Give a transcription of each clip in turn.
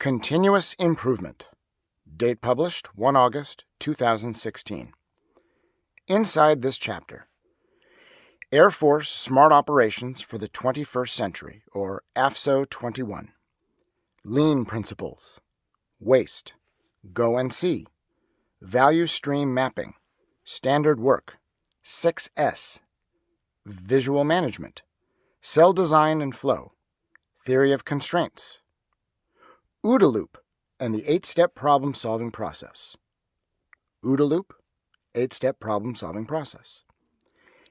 Continuous Improvement. Date published 1 August 2016. Inside this chapter Air Force Smart Operations for the 21st Century, or AFSO 21. Lean Principles. Waste. Go and See. Value Stream Mapping. Standard Work. 6S. Visual Management. Cell Design and Flow. Theory of Constraints. OODA loop and the eight-step problem-solving process. OODA loop, eight-step problem-solving process.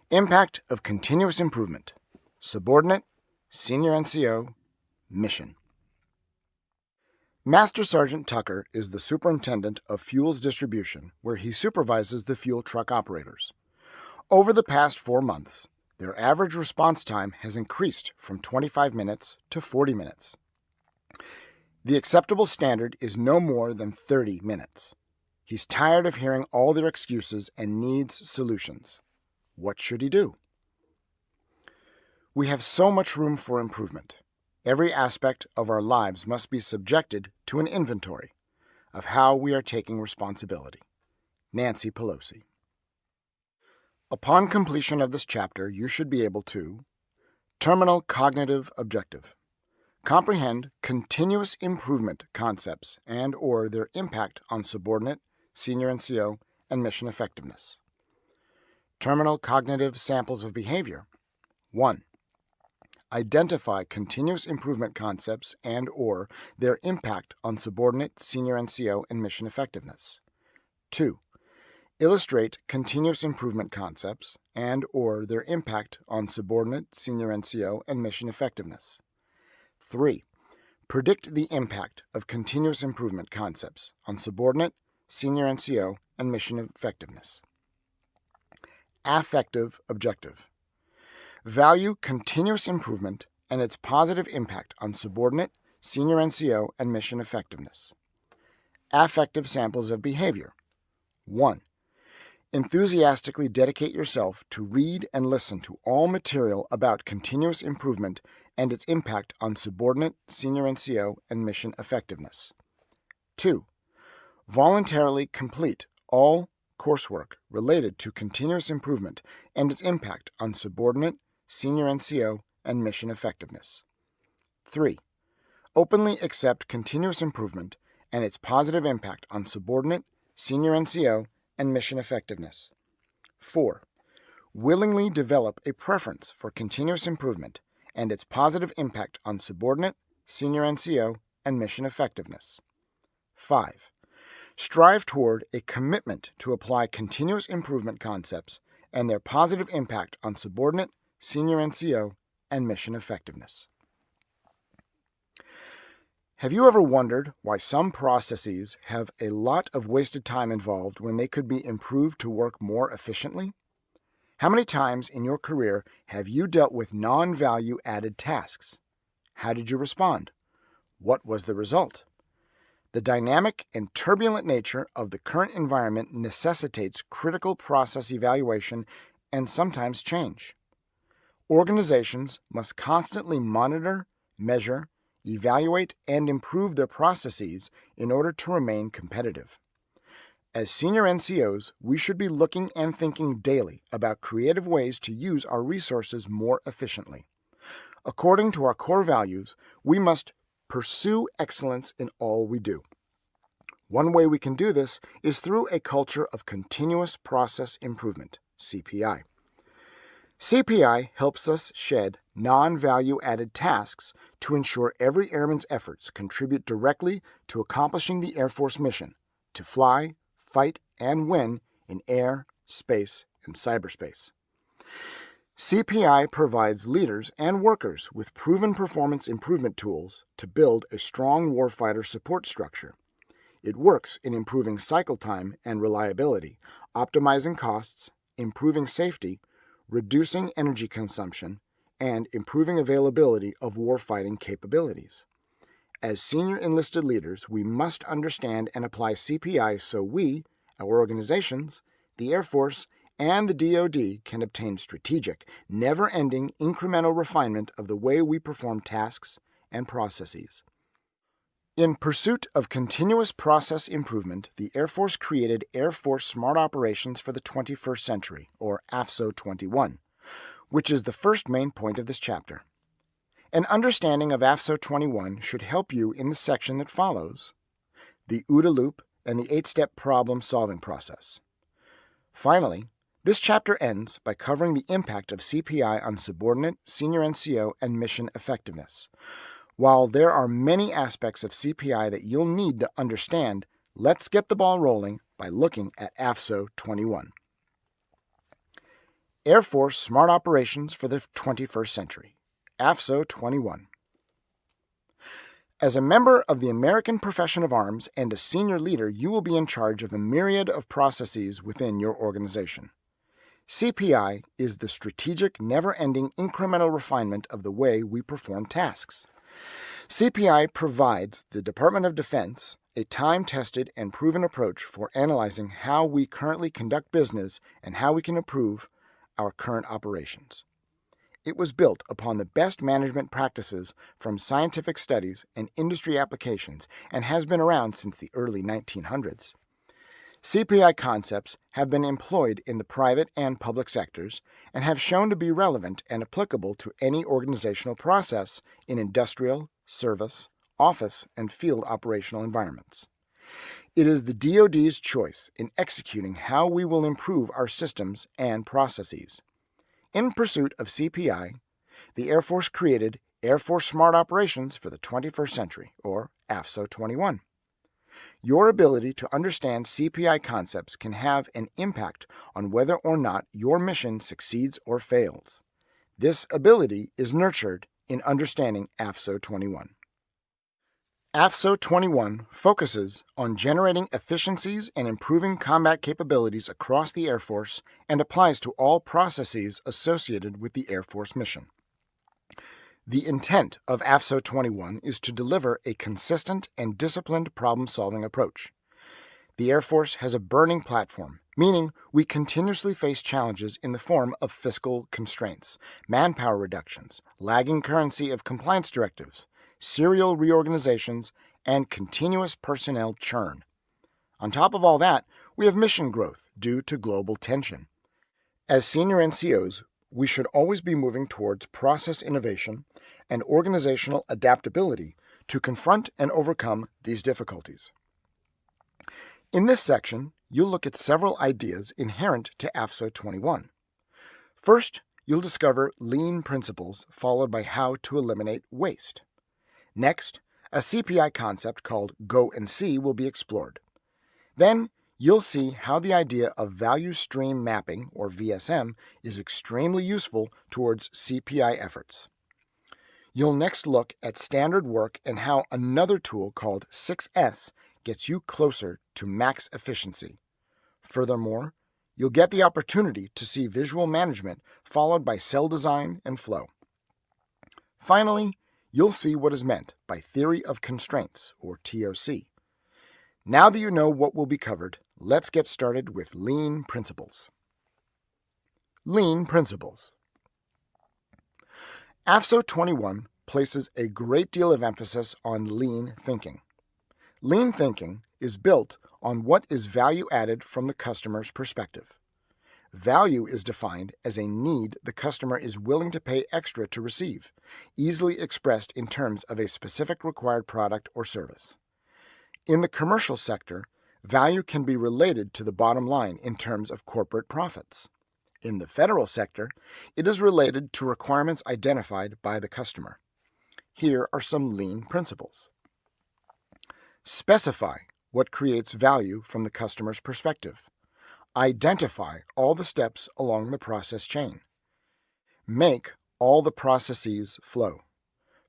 Impact of continuous improvement. Subordinate, senior NCO, mission. Master Sergeant Tucker is the superintendent of fuels distribution, where he supervises the fuel truck operators. Over the past four months, their average response time has increased from 25 minutes to 40 minutes. The acceptable standard is no more than 30 minutes. He's tired of hearing all their excuses and needs solutions. What should he do? We have so much room for improvement. Every aspect of our lives must be subjected to an inventory of how we are taking responsibility. Nancy Pelosi. Upon completion of this chapter, you should be able to Terminal Cognitive Objective comprehend continuous improvement concepts and or their impact on subordinate, senior NCO, and mission effectiveness. Terminal cognitive samples of behavior. 1. Identify continuous improvement concepts and or their impact on subordinate, senior NCO, and mission effectiveness. 2. Illustrate continuous improvement concepts and or their impact on subordinate, senior NCO, and mission effectiveness. 3. Predict the impact of continuous improvement concepts on subordinate, senior NCO, and mission effectiveness. Affective objective. Value continuous improvement and its positive impact on subordinate, senior NCO, and mission effectiveness. Affective samples of behavior. 1. Enthusiastically dedicate yourself to read and listen to all material about continuous improvement and its impact on subordinate, senior NCO, and mission effectiveness. 2. Voluntarily complete all coursework related to continuous improvement and its impact on subordinate, senior NCO, and mission effectiveness. 3. Openly accept continuous improvement and its positive impact on subordinate, senior NCO, and mission effectiveness. 4. Willingly develop a preference for continuous improvement and its positive impact on subordinate, senior NCO, and mission effectiveness. 5. Strive toward a commitment to apply continuous improvement concepts and their positive impact on subordinate, senior NCO, and mission effectiveness. Have you ever wondered why some processes have a lot of wasted time involved when they could be improved to work more efficiently? How many times in your career have you dealt with non value added tasks? How did you respond? What was the result? The dynamic and turbulent nature of the current environment necessitates critical process evaluation and sometimes change. Organizations must constantly monitor, measure, evaluate, and improve their processes in order to remain competitive. As senior NCOs, we should be looking and thinking daily about creative ways to use our resources more efficiently. According to our core values, we must pursue excellence in all we do. One way we can do this is through a culture of continuous process improvement, CPI. CPI helps us shed non value added tasks to ensure every airman's efforts contribute directly to accomplishing the Air Force mission to fly, fight, and win in air, space, and cyberspace. CPI provides leaders and workers with proven performance improvement tools to build a strong warfighter support structure. It works in improving cycle time and reliability, optimizing costs, improving safety, reducing energy consumption, and improving availability of warfighting capabilities. As senior enlisted leaders, we must understand and apply CPI so we, our organizations, the Air Force, and the DoD can obtain strategic, never ending incremental refinement of the way we perform tasks and processes. In pursuit of continuous process improvement, the Air Force created Air Force Smart Operations for the 21st Century, or AFSO 21, which is the first main point of this chapter. An understanding of AFSO 21 should help you in the section that follows the OODA loop and the eight step problem solving process. Finally, this chapter ends by covering the impact of CPI on subordinate, senior NCO, and mission effectiveness. While there are many aspects of CPI that you'll need to understand, let's get the ball rolling by looking at AFSO 21. Air Force Smart Operations for the 21st Century, AFSO 21. As a member of the American profession of arms and a senior leader, you will be in charge of a myriad of processes within your organization. CPI is the strategic, never ending incremental refinement of the way we perform tasks. CPI provides the Department of Defense a time tested and proven approach for analyzing how we currently conduct business and how we can improve our current operations. It was built upon the best management practices from scientific studies and industry applications and has been around since the early 1900s. CPI concepts have been employed in the private and public sectors and have shown to be relevant and applicable to any organizational process in industrial, service, office, and field operational environments. It is the DoD's choice in executing how we will improve our systems and processes. In pursuit of CPI, the Air Force created Air Force Smart Operations for the 21st Century, or AFSO 21. Your ability to understand CPI concepts can have an impact on whether or not your mission succeeds or fails. This ability is nurtured in understanding AFSO 21. AFSO 21 focuses on generating efficiencies and improving combat capabilities across the Air Force and applies to all processes associated with the Air Force mission. The intent of AFSO 21 is to deliver a consistent and disciplined problem solving approach. The Air Force has a burning platform, meaning we continuously face challenges in the form of fiscal constraints, manpower reductions, lagging currency of compliance directives, serial reorganizations, and continuous personnel churn. On top of all that, we have mission growth due to global tension. As senior NCOs, we should always be moving towards process innovation and organizational adaptability to confront and overcome these difficulties. In this section, you'll look at several ideas inherent to AFSO 21. First, you'll discover lean principles followed by how to eliminate waste. Next, a CPI concept called Go and See will be explored. Then, you'll see how the idea of value stream mapping, or VSM, is extremely useful towards CPI efforts. You'll next look at standard work and how another tool called 6S gets you closer to max efficiency. Furthermore, you'll get the opportunity to see visual management followed by cell design and flow. Finally, you'll see what is meant by theory of constraints, or TOC. Now that you know what will be covered, let's get started with lean principles. Lean principles. AFSO 21 places a great deal of emphasis on lean thinking. Lean thinking is built on what is value added from the customer's perspective. Value is defined as a need the customer is willing to pay extra to receive, easily expressed in terms of a specific required product or service. In the commercial sector, value can be related to the bottom line in terms of corporate profits. In the federal sector, it is related to requirements identified by the customer. Here are some lean principles. Specify what creates value from the customer's perspective. Identify all the steps along the process chain. Make all the processes flow.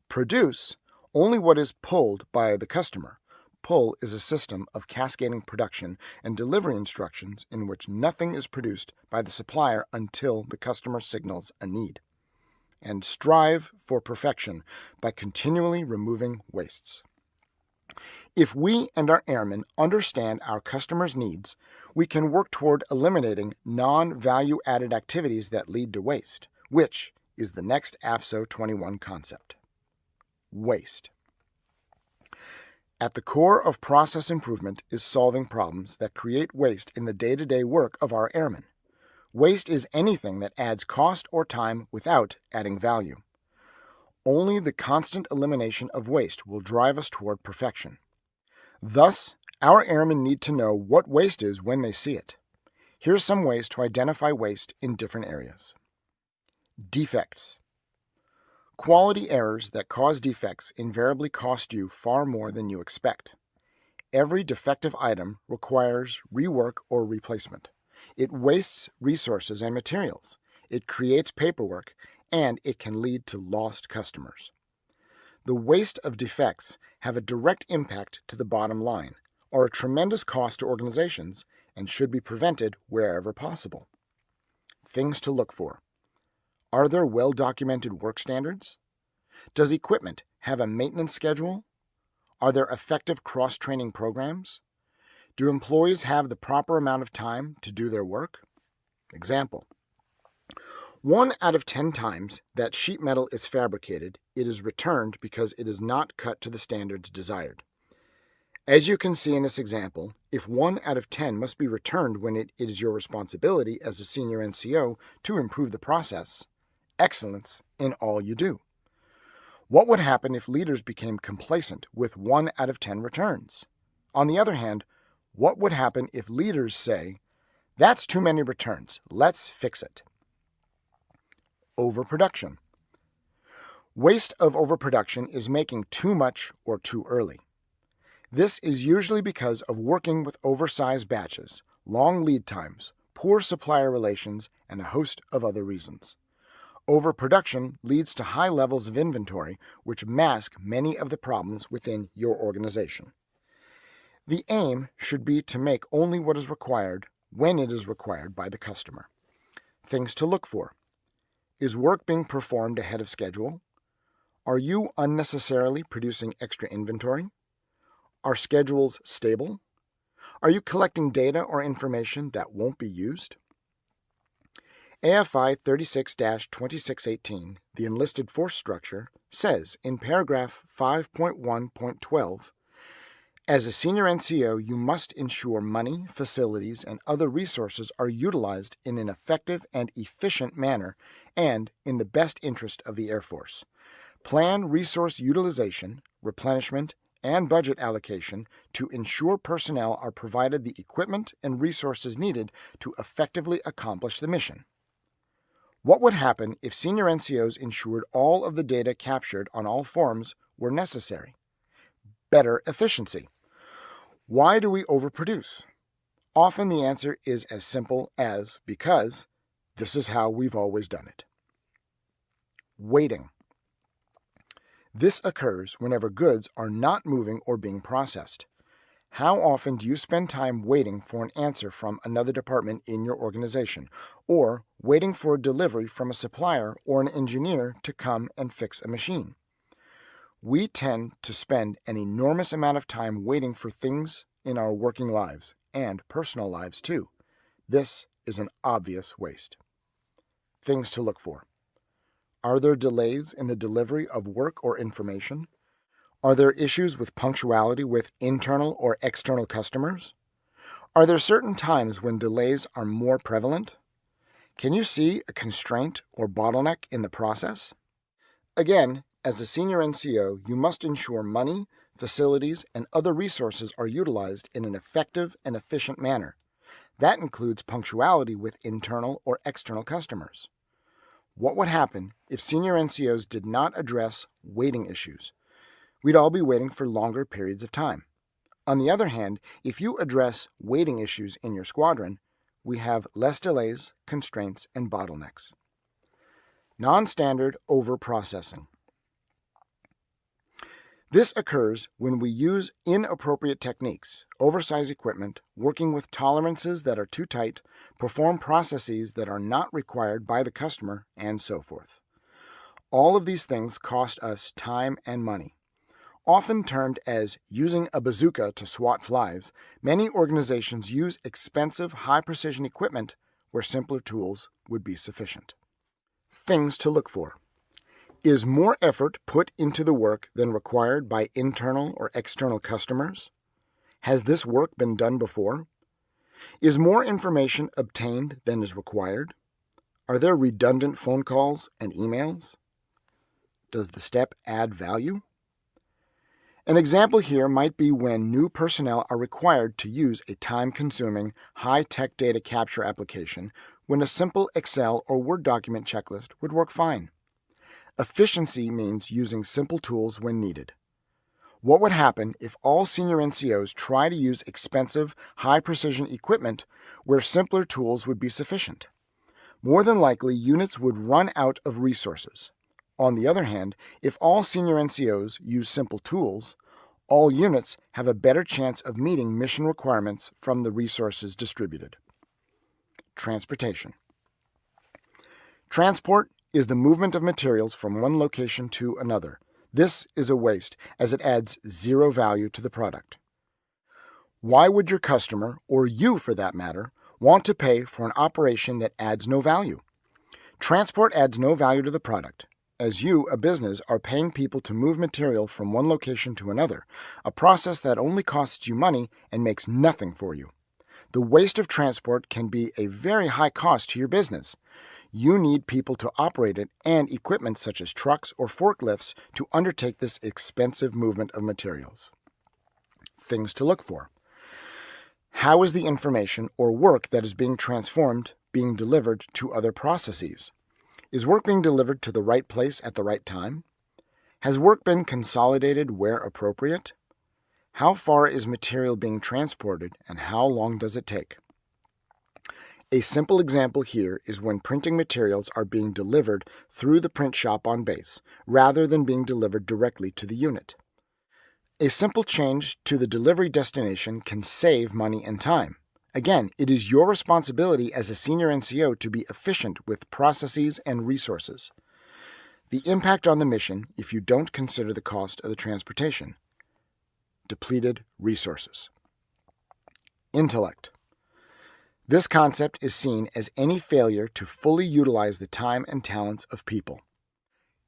Produce only what is pulled by the customer Pull is a system of cascading production and delivery instructions in which nothing is produced by the supplier until the customer signals a need. And strive for perfection by continually removing wastes. If we and our airmen understand our customers' needs, we can work toward eliminating non value added activities that lead to waste, which is the next AFSO 21 concept. Waste. At the core of process improvement is solving problems that create waste in the day to day work of our airmen. Waste is anything that adds cost or time without adding value. Only the constant elimination of waste will drive us toward perfection. Thus, our airmen need to know what waste is when they see it. Here are some ways to identify waste in different areas. Defects. Quality errors that cause defects invariably cost you far more than you expect. Every defective item requires rework or replacement. It wastes resources and materials. It creates paperwork, and it can lead to lost customers. The waste of defects have a direct impact to the bottom line, are a tremendous cost to organizations, and should be prevented wherever possible. Things to look for. Are there well-documented work standards? Does equipment have a maintenance schedule? Are there effective cross-training programs? Do employees have the proper amount of time to do their work? Example. One out of 10 times that sheet metal is fabricated, it is returned because it is not cut to the standards desired. As you can see in this example, if 1 out of 10 must be returned when it is your responsibility as a senior NCO to improve the process, excellence in all you do. What would happen if leaders became complacent with 1 out of 10 returns? On the other hand, what would happen if leaders say, that's too many returns, let's fix it? Overproduction. Waste of overproduction is making too much or too early. This is usually because of working with oversized batches, long lead times, poor supplier relations, and a host of other reasons. Overproduction leads to high levels of inventory, which mask many of the problems within your organization. The aim should be to make only what is required when it is required by the customer. Things to look for. Is work being performed ahead of schedule? Are you unnecessarily producing extra inventory? Are schedules stable? Are you collecting data or information that won't be used? AFI 36-2618, the enlisted force structure, says in paragraph 5.1.12 as a senior NCO, you must ensure money, facilities, and other resources are utilized in an effective and efficient manner and in the best interest of the Air Force. Plan resource utilization, replenishment, and budget allocation to ensure personnel are provided the equipment and resources needed to effectively accomplish the mission. What would happen if senior NCOs ensured all of the data captured on all forms were necessary? Better efficiency. Why do we overproduce? Often the answer is as simple as because this is how we've always done it. Waiting. This occurs whenever goods are not moving or being processed. How often do you spend time waiting for an answer from another department in your organization, or waiting for a delivery from a supplier or an engineer to come and fix a machine? We tend to spend an enormous amount of time waiting for things in our working lives and personal lives too. This is an obvious waste. Things to look for. Are there delays in the delivery of work or information? Are there issues with punctuality with internal or external customers? Are there certain times when delays are more prevalent? Can you see a constraint or bottleneck in the process? Again, as a senior NCO, you must ensure money, facilities, and other resources are utilized in an effective and efficient manner. That includes punctuality with internal or external customers. What would happen if senior NCOs did not address waiting issues? We'd all be waiting for longer periods of time. On the other hand, if you address waiting issues in your squadron, we have less delays, constraints, and bottlenecks. Non-standard over-processing. This occurs when we use inappropriate techniques, oversize equipment, working with tolerances that are too tight, perform processes that are not required by the customer, and so forth. All of these things cost us time and money. Often termed as using a bazooka to swat flies, many organizations use expensive, high-precision equipment where simpler tools would be sufficient. Things to look for. Is more effort put into the work than required by internal or external customers? Has this work been done before? Is more information obtained than is required? Are there redundant phone calls and emails? Does the step add value? An example here might be when new personnel are required to use a time-consuming, high-tech data capture application when a simple Excel or Word document checklist would work fine. Efficiency means using simple tools when needed. What would happen if all senior NCOs try to use expensive, high-precision equipment where simpler tools would be sufficient? More than likely, units would run out of resources. On the other hand, if all senior NCOs use simple tools, all units have a better chance of meeting mission requirements from the resources distributed. Transportation. Transport is the movement of materials from one location to another. This is a waste as it adds zero value to the product. Why would your customer, or you for that matter, want to pay for an operation that adds no value? Transport adds no value to the product, as you, a business, are paying people to move material from one location to another, a process that only costs you money and makes nothing for you. The waste of transport can be a very high cost to your business you need people to operate it and equipment such as trucks or forklifts to undertake this expensive movement of materials. Things to look for. How is the information or work that is being transformed being delivered to other processes? Is work being delivered to the right place at the right time? Has work been consolidated where appropriate? How far is material being transported and how long does it take? A simple example here is when printing materials are being delivered through the print shop on base, rather than being delivered directly to the unit. A simple change to the delivery destination can save money and time. Again, it is your responsibility as a senior NCO to be efficient with processes and resources. The impact on the mission if you don't consider the cost of the transportation. Depleted resources. Intellect. This concept is seen as any failure to fully utilize the time and talents of people.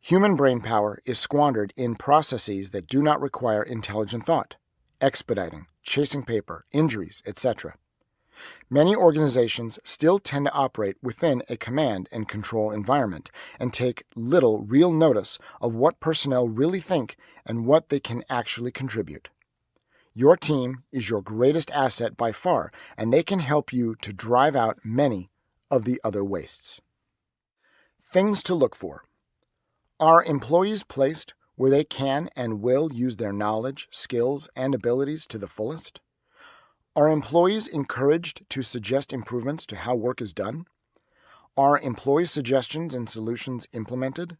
Human brain power is squandered in processes that do not require intelligent thought, expediting, chasing paper, injuries, etc. Many organizations still tend to operate within a command and control environment and take little real notice of what personnel really think and what they can actually contribute. Your team is your greatest asset by far, and they can help you to drive out many of the other wastes. Things to look for Are employees placed where they can and will use their knowledge, skills, and abilities to the fullest? Are employees encouraged to suggest improvements to how work is done? Are employee suggestions and solutions implemented?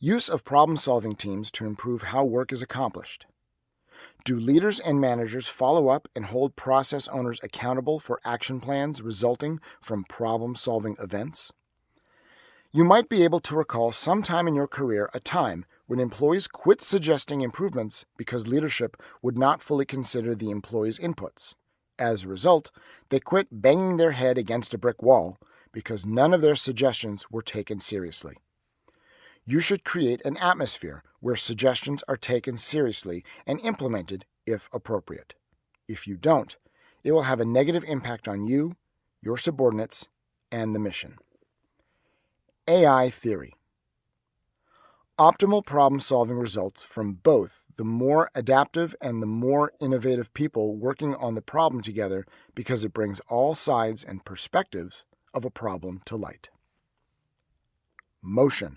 Use of problem solving teams to improve how work is accomplished. Do leaders and managers follow up and hold process owners accountable for action plans resulting from problem solving events? You might be able to recall sometime in your career a time when employees quit suggesting improvements because leadership would not fully consider the employees' inputs. As a result, they quit banging their head against a brick wall because none of their suggestions were taken seriously. You should create an atmosphere where suggestions are taken seriously and implemented if appropriate. If you don't, it will have a negative impact on you, your subordinates, and the mission. AI Theory Optimal problem solving results from both the more adaptive and the more innovative people working on the problem together because it brings all sides and perspectives of a problem to light. Motion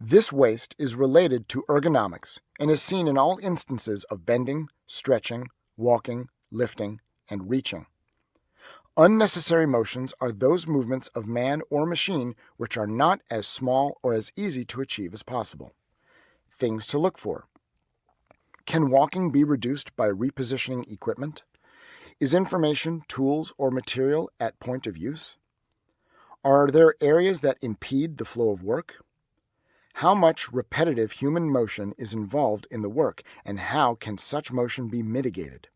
this waste is related to ergonomics and is seen in all instances of bending, stretching, walking, lifting, and reaching. Unnecessary motions are those movements of man or machine which are not as small or as easy to achieve as possible. Things to look for. Can walking be reduced by repositioning equipment? Is information, tools, or material at point of use? Are there areas that impede the flow of work? How much repetitive human motion is involved in the work, and how can such motion be mitigated?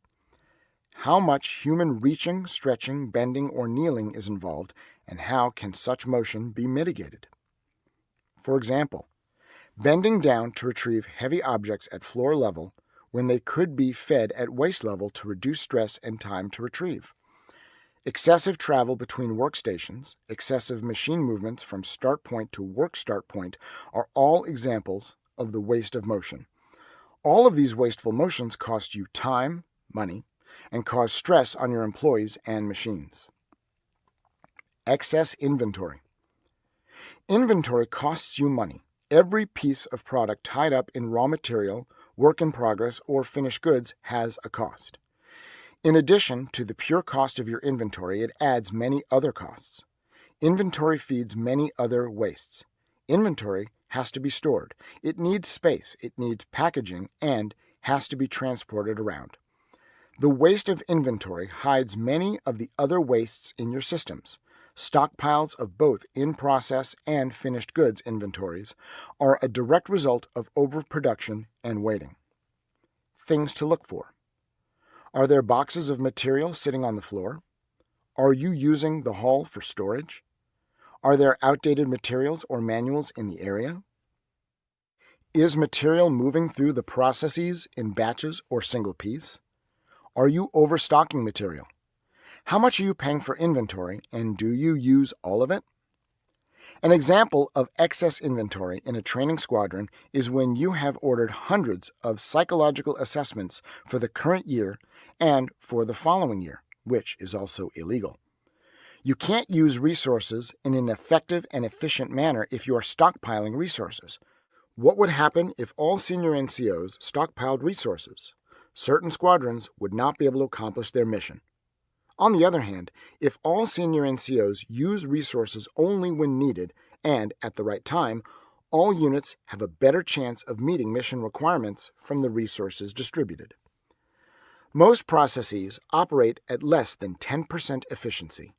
How much human reaching, stretching, bending, or kneeling is involved, and how can such motion be mitigated? For example, bending down to retrieve heavy objects at floor level when they could be fed at waist level to reduce stress and time to retrieve. Excessive travel between workstations, excessive machine movements from start point to work start point are all examples of the waste of motion. All of these wasteful motions cost you time, money, and cause stress on your employees and machines. Excess inventory. Inventory costs you money. Every piece of product tied up in raw material, work in progress, or finished goods has a cost. In addition to the pure cost of your inventory, it adds many other costs. Inventory feeds many other wastes. Inventory has to be stored. It needs space, it needs packaging, and has to be transported around. The waste of inventory hides many of the other wastes in your systems. Stockpiles of both in process and finished goods inventories are a direct result of overproduction and waiting. Things to look for. Are there boxes of material sitting on the floor? Are you using the hall for storage? Are there outdated materials or manuals in the area? Is material moving through the processes in batches or single piece? Are you overstocking material? How much are you paying for inventory and do you use all of it? An example of excess inventory in a training squadron is when you have ordered hundreds of psychological assessments for the current year and for the following year, which is also illegal. You can't use resources in an effective and efficient manner if you are stockpiling resources. What would happen if all senior NCOs stockpiled resources? Certain squadrons would not be able to accomplish their mission. On the other hand, if all senior NCOs use resources only when needed and at the right time, all units have a better chance of meeting mission requirements from the resources distributed. Most processes operate at less than 10% efficiency.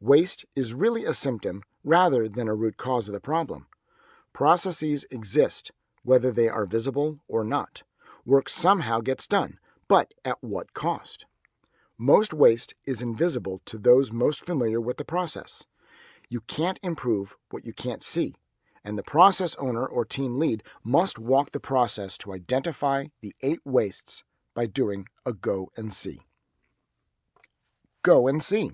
Waste is really a symptom rather than a root cause of the problem. Processes exist whether they are visible or not. Work somehow gets done, but at what cost? Most waste is invisible to those most familiar with the process. You can't improve what you can't see, and the process owner or team lead must walk the process to identify the eight wastes by doing a go and see. Go and see.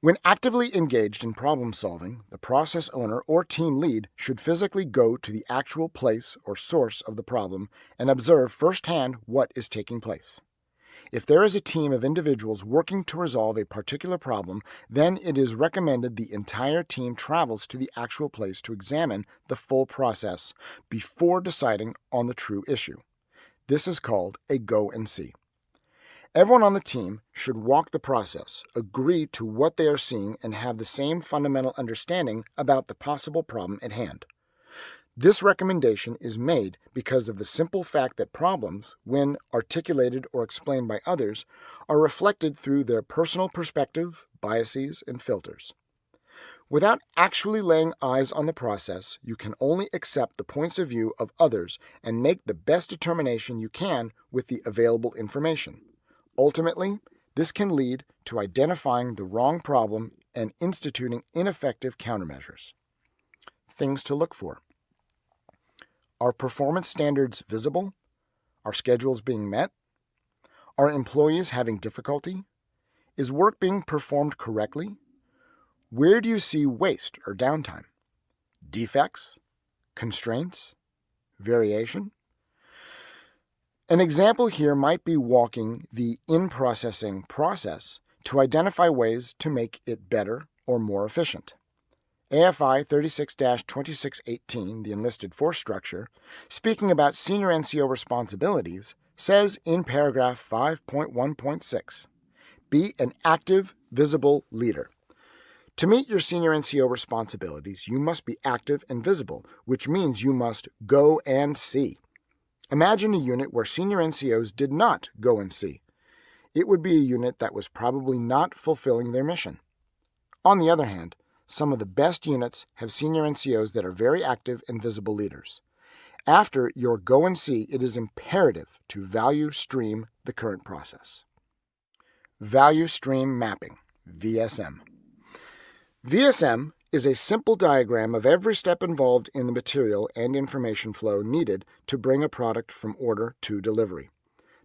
When actively engaged in problem solving, the process owner or team lead should physically go to the actual place or source of the problem and observe firsthand what is taking place. If there is a team of individuals working to resolve a particular problem, then it is recommended the entire team travels to the actual place to examine the full process before deciding on the true issue. This is called a go and see. Everyone on the team should walk the process, agree to what they are seeing, and have the same fundamental understanding about the possible problem at hand. This recommendation is made because of the simple fact that problems, when articulated or explained by others, are reflected through their personal perspective, biases, and filters. Without actually laying eyes on the process, you can only accept the points of view of others and make the best determination you can with the available information. Ultimately, this can lead to identifying the wrong problem and instituting ineffective countermeasures. Things to look for. Are performance standards visible? Are schedules being met? Are employees having difficulty? Is work being performed correctly? Where do you see waste or downtime? Defects? Constraints? Variation? An example here might be walking the in-processing process to identify ways to make it better or more efficient. AFI 36-2618, the enlisted force structure, speaking about senior NCO responsibilities, says in paragraph 5.1.6, be an active, visible leader. To meet your senior NCO responsibilities, you must be active and visible, which means you must go and see. Imagine a unit where senior NCOs did not go and see. It would be a unit that was probably not fulfilling their mission. On the other hand, some of the best units have senior NCOs that are very active and visible leaders. After your go and see, it is imperative to value stream the current process. Value Stream Mapping, VSM. VSM is a simple diagram of every step involved in the material and information flow needed to bring a product from order to delivery.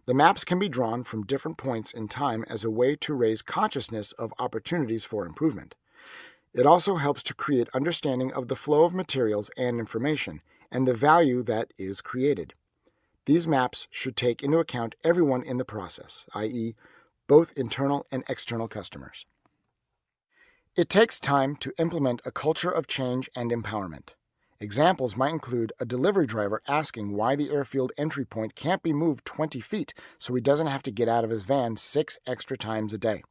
The maps can be drawn from different points in time as a way to raise consciousness of opportunities for improvement. It also helps to create understanding of the flow of materials and information and the value that is created. These maps should take into account everyone in the process, i.e., both internal and external customers. It takes time to implement a culture of change and empowerment. Examples might include a delivery driver asking why the airfield entry point can't be moved 20 feet so he doesn't have to get out of his van six extra times a day.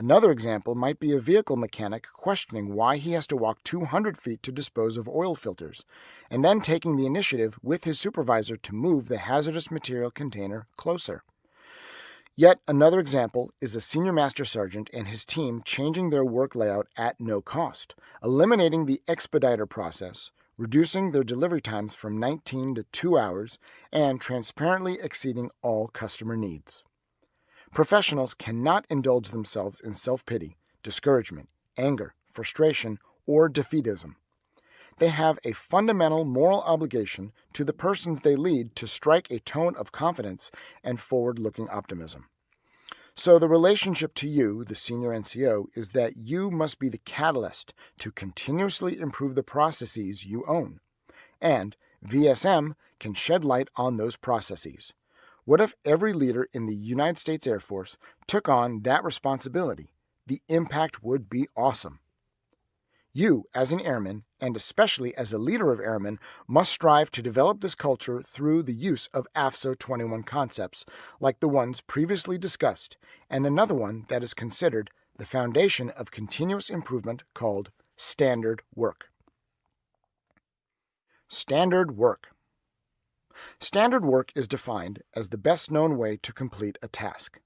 Another example might be a vehicle mechanic questioning why he has to walk 200 feet to dispose of oil filters, and then taking the initiative with his supervisor to move the hazardous material container closer. Yet another example is a senior master sergeant and his team changing their work layout at no cost, eliminating the expediter process, reducing their delivery times from 19 to 2 hours, and transparently exceeding all customer needs. Professionals cannot indulge themselves in self pity, discouragement, anger, frustration, or defeatism. They have a fundamental moral obligation to the persons they lead to strike a tone of confidence and forward looking optimism. So, the relationship to you, the senior NCO, is that you must be the catalyst to continuously improve the processes you own. And VSM can shed light on those processes. What if every leader in the United States Air Force took on that responsibility? The impact would be awesome. You, as an airman, and especially as a leader of airmen, must strive to develop this culture through the use of AFSO 21 concepts, like the ones previously discussed, and another one that is considered the foundation of continuous improvement called standard work. Standard work. Standard work is defined as the best known way to complete a task.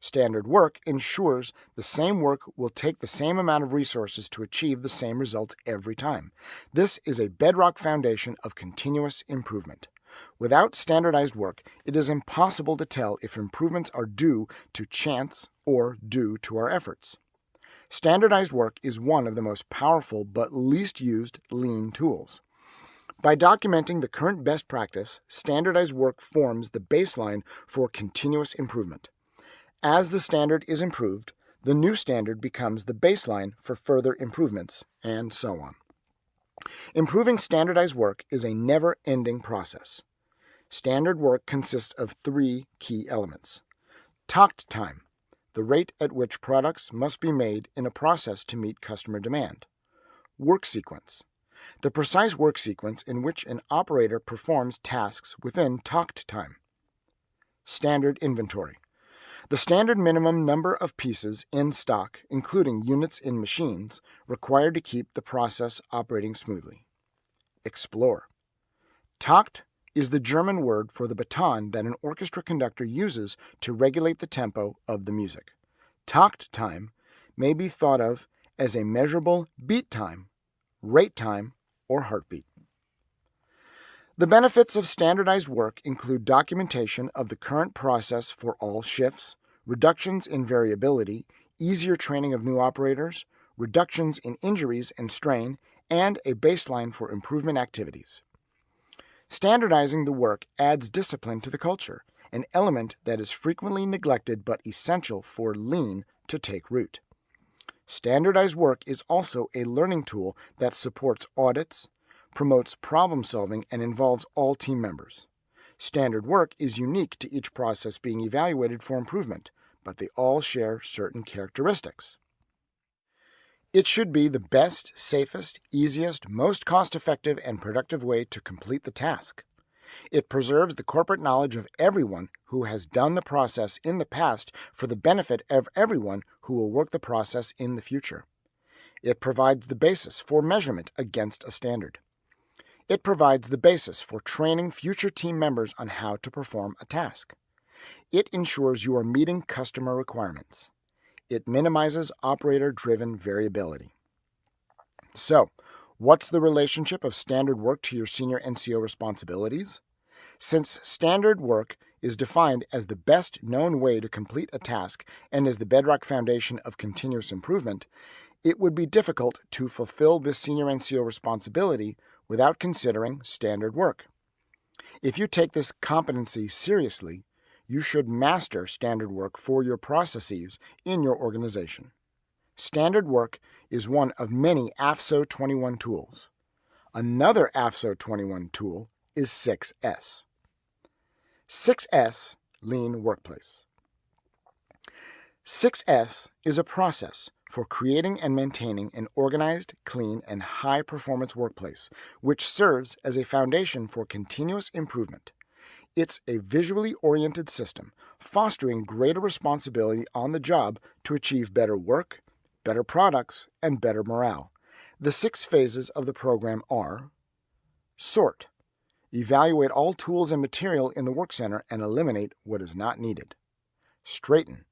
Standard work ensures the same work will take the same amount of resources to achieve the same results every time. This is a bedrock foundation of continuous improvement. Without standardized work, it is impossible to tell if improvements are due to chance or due to our efforts. Standardized work is one of the most powerful but least used lean tools. By documenting the current best practice, standardized work forms the baseline for continuous improvement. As the standard is improved, the new standard becomes the baseline for further improvements, and so on. Improving standardized work is a never ending process. Standard work consists of three key elements Takt time, the rate at which products must be made in a process to meet customer demand. Work sequence, the precise work sequence in which an operator performs tasks within Takt time. Standard inventory, the standard minimum number of pieces in stock, including units in machines, required to keep the process operating smoothly. Explore. Takt is the German word for the baton that an orchestra conductor uses to regulate the tempo of the music. Takt time may be thought of as a measurable beat time, rate time, or heartbeat. The benefits of standardized work include documentation of the current process for all shifts, reductions in variability, easier training of new operators, reductions in injuries and strain, and a baseline for improvement activities. Standardizing the work adds discipline to the culture, an element that is frequently neglected but essential for lean to take root. Standardized work is also a learning tool that supports audits, promotes problem solving, and involves all team members. Standard work is unique to each process being evaluated for improvement, but they all share certain characteristics. It should be the best, safest, easiest, most cost effective, and productive way to complete the task. It preserves the corporate knowledge of everyone who has done the process in the past for the benefit of everyone who will work the process in the future. It provides the basis for measurement against a standard. It provides the basis for training future team members on how to perform a task. It ensures you are meeting customer requirements. It minimizes operator driven variability. So, what's the relationship of standard work to your senior NCO responsibilities? Since standard work is defined as the best known way to complete a task and is the bedrock foundation of continuous improvement, it would be difficult to fulfill this senior NCO responsibility without considering standard work. If you take this competency seriously, you should master standard work for your processes in your organization. Standard work is one of many AFSO 21 tools. Another AFSO 21 tool is 6S. 6S Lean Workplace. 6S is a process for creating and maintaining an organized, clean, and high performance workplace, which serves as a foundation for continuous improvement. It's a visually oriented system, fostering greater responsibility on the job to achieve better work, better products, and better morale. The six phases of the program are Sort. Evaluate all tools and material in the work center and eliminate what is not needed. Straighten.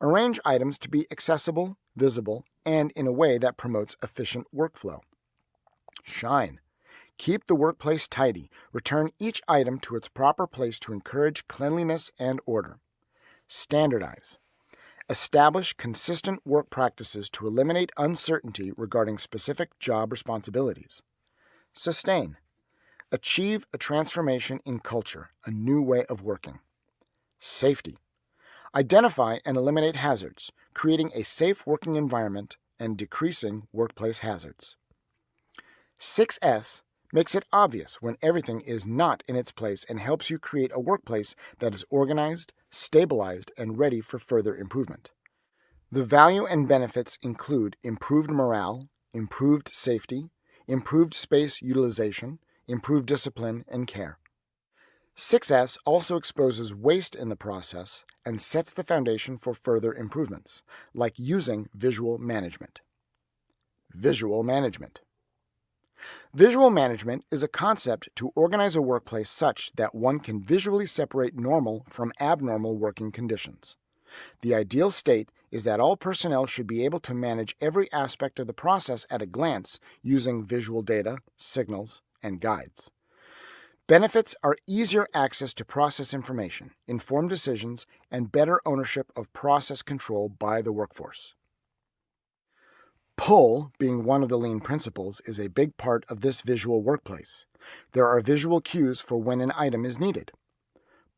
Arrange items to be accessible, visible, and in a way that promotes efficient workflow. Shine. Keep the workplace tidy. Return each item to its proper place to encourage cleanliness and order. Standardize. Establish consistent work practices to eliminate uncertainty regarding specific job responsibilities. Sustain. Achieve a transformation in culture, a new way of working. Safety. Identify and eliminate hazards, creating a safe working environment and decreasing workplace hazards. 6S makes it obvious when everything is not in its place and helps you create a workplace that is organized, stabilized, and ready for further improvement. The value and benefits include improved morale, improved safety, improved space utilization, improved discipline and care. 6S also exposes waste in the process and sets the foundation for further improvements, like using visual management. Visual management. Visual management is a concept to organize a workplace such that one can visually separate normal from abnormal working conditions. The ideal state is that all personnel should be able to manage every aspect of the process at a glance using visual data, signals, and guides. Benefits are easier access to process information, informed decisions, and better ownership of process control by the workforce. Pull, being one of the lean principles, is a big part of this visual workplace. There are visual cues for when an item is needed.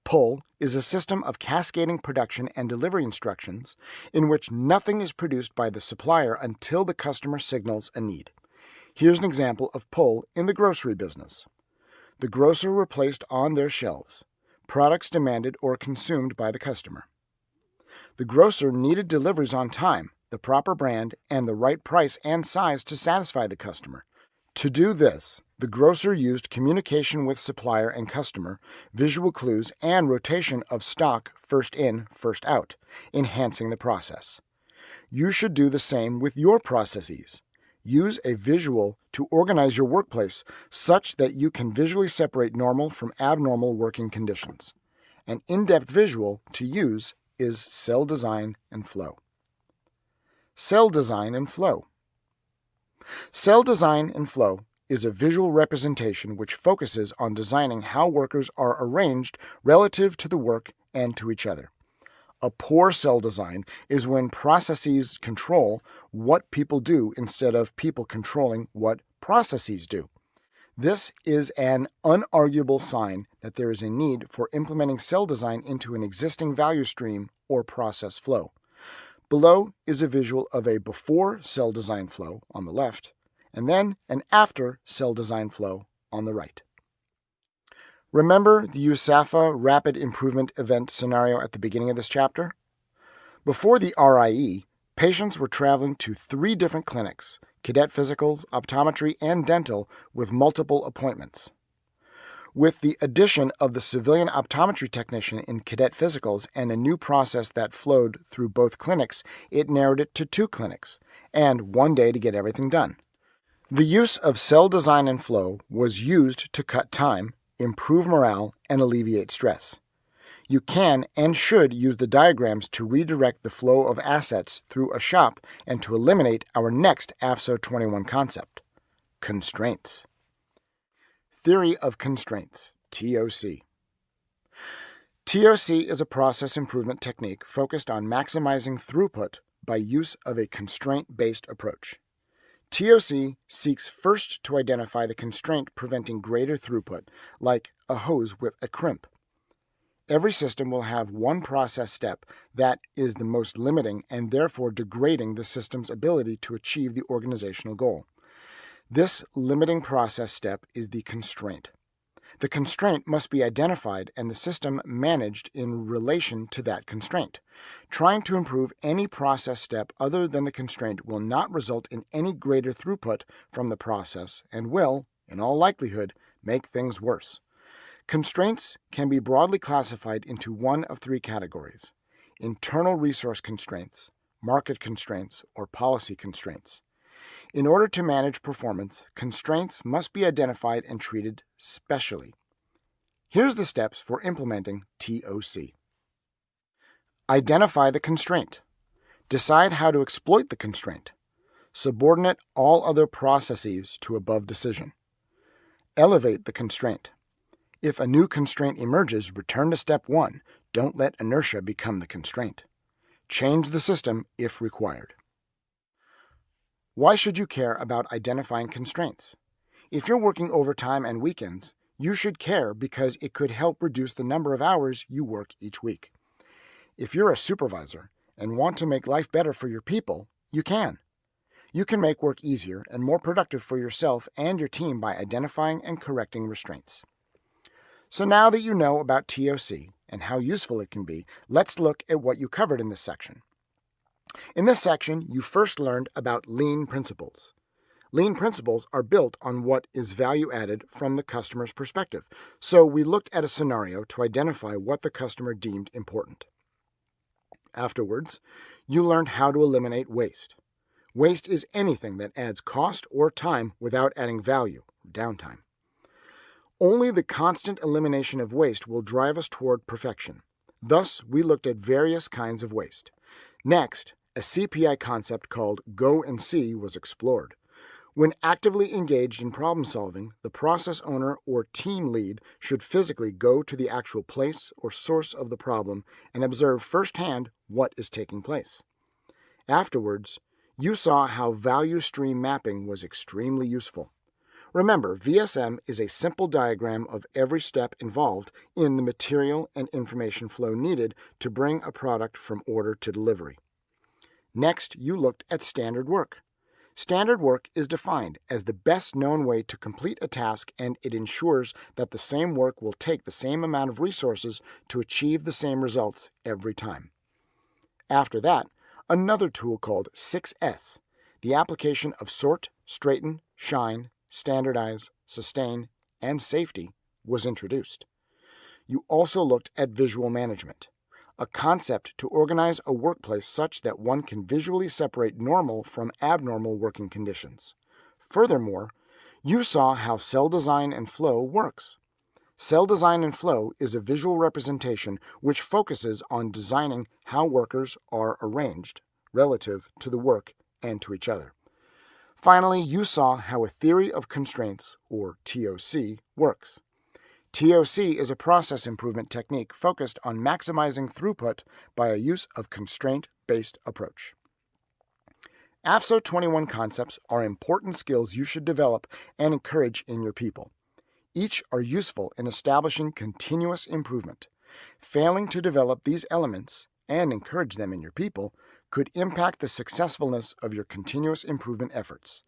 Pull is a system of cascading production and delivery instructions in which nothing is produced by the supplier until the customer signals a need. Here's an example of pull in the grocery business the grocer replaced on their shelves, products demanded or consumed by the customer. The grocer needed deliveries on time, the proper brand, and the right price and size to satisfy the customer. To do this, the grocer used communication with supplier and customer, visual clues, and rotation of stock first in, first out, enhancing the process. You should do the same with your processes. Use a visual to organize your workplace such that you can visually separate normal from abnormal working conditions. An in-depth visual to use is cell design and flow. Cell design and flow. Cell design and flow is a visual representation which focuses on designing how workers are arranged relative to the work and to each other. A poor cell design is when processes control what people do instead of people controlling what processes do. This is an unarguable sign that there is a need for implementing cell design into an existing value stream or process flow. Below is a visual of a before cell design flow on the left, and then an after cell design flow on the right. Remember the USAFA rapid improvement event scenario at the beginning of this chapter? Before the RIE, patients were traveling to three different clinics cadet physicals, optometry, and dental with multiple appointments. With the addition of the civilian optometry technician in cadet physicals and a new process that flowed through both clinics, it narrowed it to two clinics and one day to get everything done. The use of cell design and flow was used to cut time improve morale, and alleviate stress. You can and should use the diagrams to redirect the flow of assets through a shop and to eliminate our next AFSO 21 concept constraints. Theory of Constraints, TOC. TOC is a process improvement technique focused on maximizing throughput by use of a constraint-based approach. TOC seeks first to identify the constraint preventing greater throughput, like a hose with a crimp. Every system will have one process step that is the most limiting and therefore degrading the system's ability to achieve the organizational goal. This limiting process step is the constraint. The constraint must be identified and the system managed in relation to that constraint. Trying to improve any process step other than the constraint will not result in any greater throughput from the process and will, in all likelihood, make things worse. Constraints can be broadly classified into one of three categories internal resource constraints, market constraints, or policy constraints. In order to manage performance, constraints must be identified and treated specially. Here's the steps for implementing TOC. Identify the constraint. Decide how to exploit the constraint. Subordinate all other processes to above decision. Elevate the constraint. If a new constraint emerges, return to step one. Don't let inertia become the constraint. Change the system if required. Why should you care about identifying constraints? If you're working overtime and weekends, you should care because it could help reduce the number of hours you work each week. If you're a supervisor and want to make life better for your people, you can. You can make work easier and more productive for yourself and your team by identifying and correcting restraints. So now that you know about TOC and how useful it can be, let's look at what you covered in this section. In this section, you first learned about lean principles. Lean principles are built on what is value added from the customer's perspective, so we looked at a scenario to identify what the customer deemed important. Afterwards, you learned how to eliminate waste. Waste is anything that adds cost or time without adding value, downtime. Only the constant elimination of waste will drive us toward perfection. Thus, we looked at various kinds of waste. Next, a CPI concept called Go and See was explored. When actively engaged in problem solving, the process owner or team lead should physically go to the actual place or source of the problem and observe firsthand what is taking place. Afterwards, you saw how value stream mapping was extremely useful. Remember, VSM is a simple diagram of every step involved in the material and information flow needed to bring a product from order to delivery. Next, you looked at standard work. Standard work is defined as the best known way to complete a task and it ensures that the same work will take the same amount of resources to achieve the same results every time. After that, another tool called 6S, the application of sort, straighten, shine, standardize, sustain, and safety, was introduced. You also looked at visual management a concept to organize a workplace such that one can visually separate normal from abnormal working conditions. Furthermore, you saw how cell design and flow works. Cell design and flow is a visual representation which focuses on designing how workers are arranged relative to the work and to each other. Finally, you saw how a theory of constraints, or TOC, works. TOC is a process improvement technique focused on maximizing throughput by a use of constraint-based approach. AFSO 21 concepts are important skills you should develop and encourage in your people. Each are useful in establishing continuous improvement. Failing to develop these elements and encourage them in your people could impact the successfulness of your continuous improvement efforts.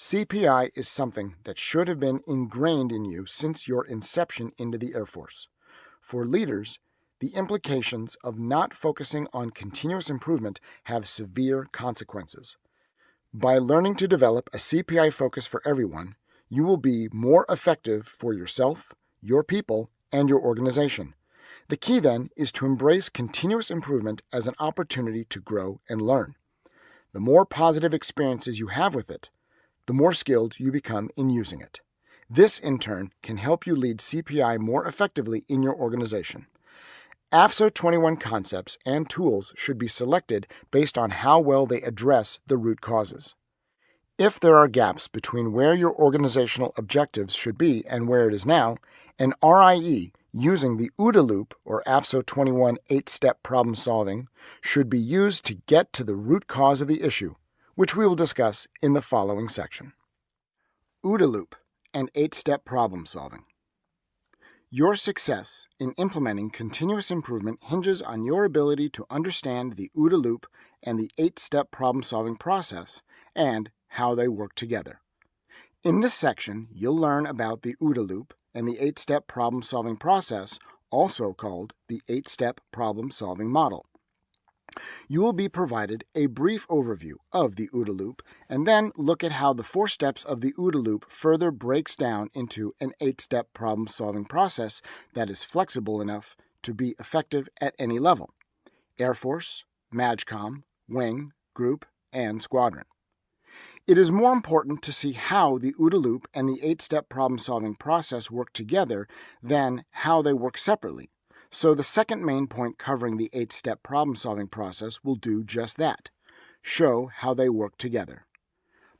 CPI is something that should have been ingrained in you since your inception into the Air Force. For leaders, the implications of not focusing on continuous improvement have severe consequences. By learning to develop a CPI focus for everyone, you will be more effective for yourself, your people, and your organization. The key then is to embrace continuous improvement as an opportunity to grow and learn. The more positive experiences you have with it, the more skilled you become in using it. This, in turn, can help you lead CPI more effectively in your organization. AFSO 21 concepts and tools should be selected based on how well they address the root causes. If there are gaps between where your organizational objectives should be and where it is now, an RIE using the OODA loop or AFSO 21 eight-step problem solving should be used to get to the root cause of the issue, which we will discuss in the following section. OODA loop and eight-step problem solving. Your success in implementing continuous improvement hinges on your ability to understand the OODA loop and the eight-step problem-solving process and how they work together. In this section, you'll learn about the OODA loop and the eight-step problem-solving process, also called the eight-step problem-solving model. You will be provided a brief overview of the OODA loop and then look at how the four steps of the OODA loop further breaks down into an eight-step problem-solving process that is flexible enough to be effective at any level Air Force, MAJCOM, Wing, Group, and Squadron. It is more important to see how the OODA loop and the eight-step problem-solving process work together than how they work separately. So the second main point covering the eight-step problem-solving process will do just that, show how they work together.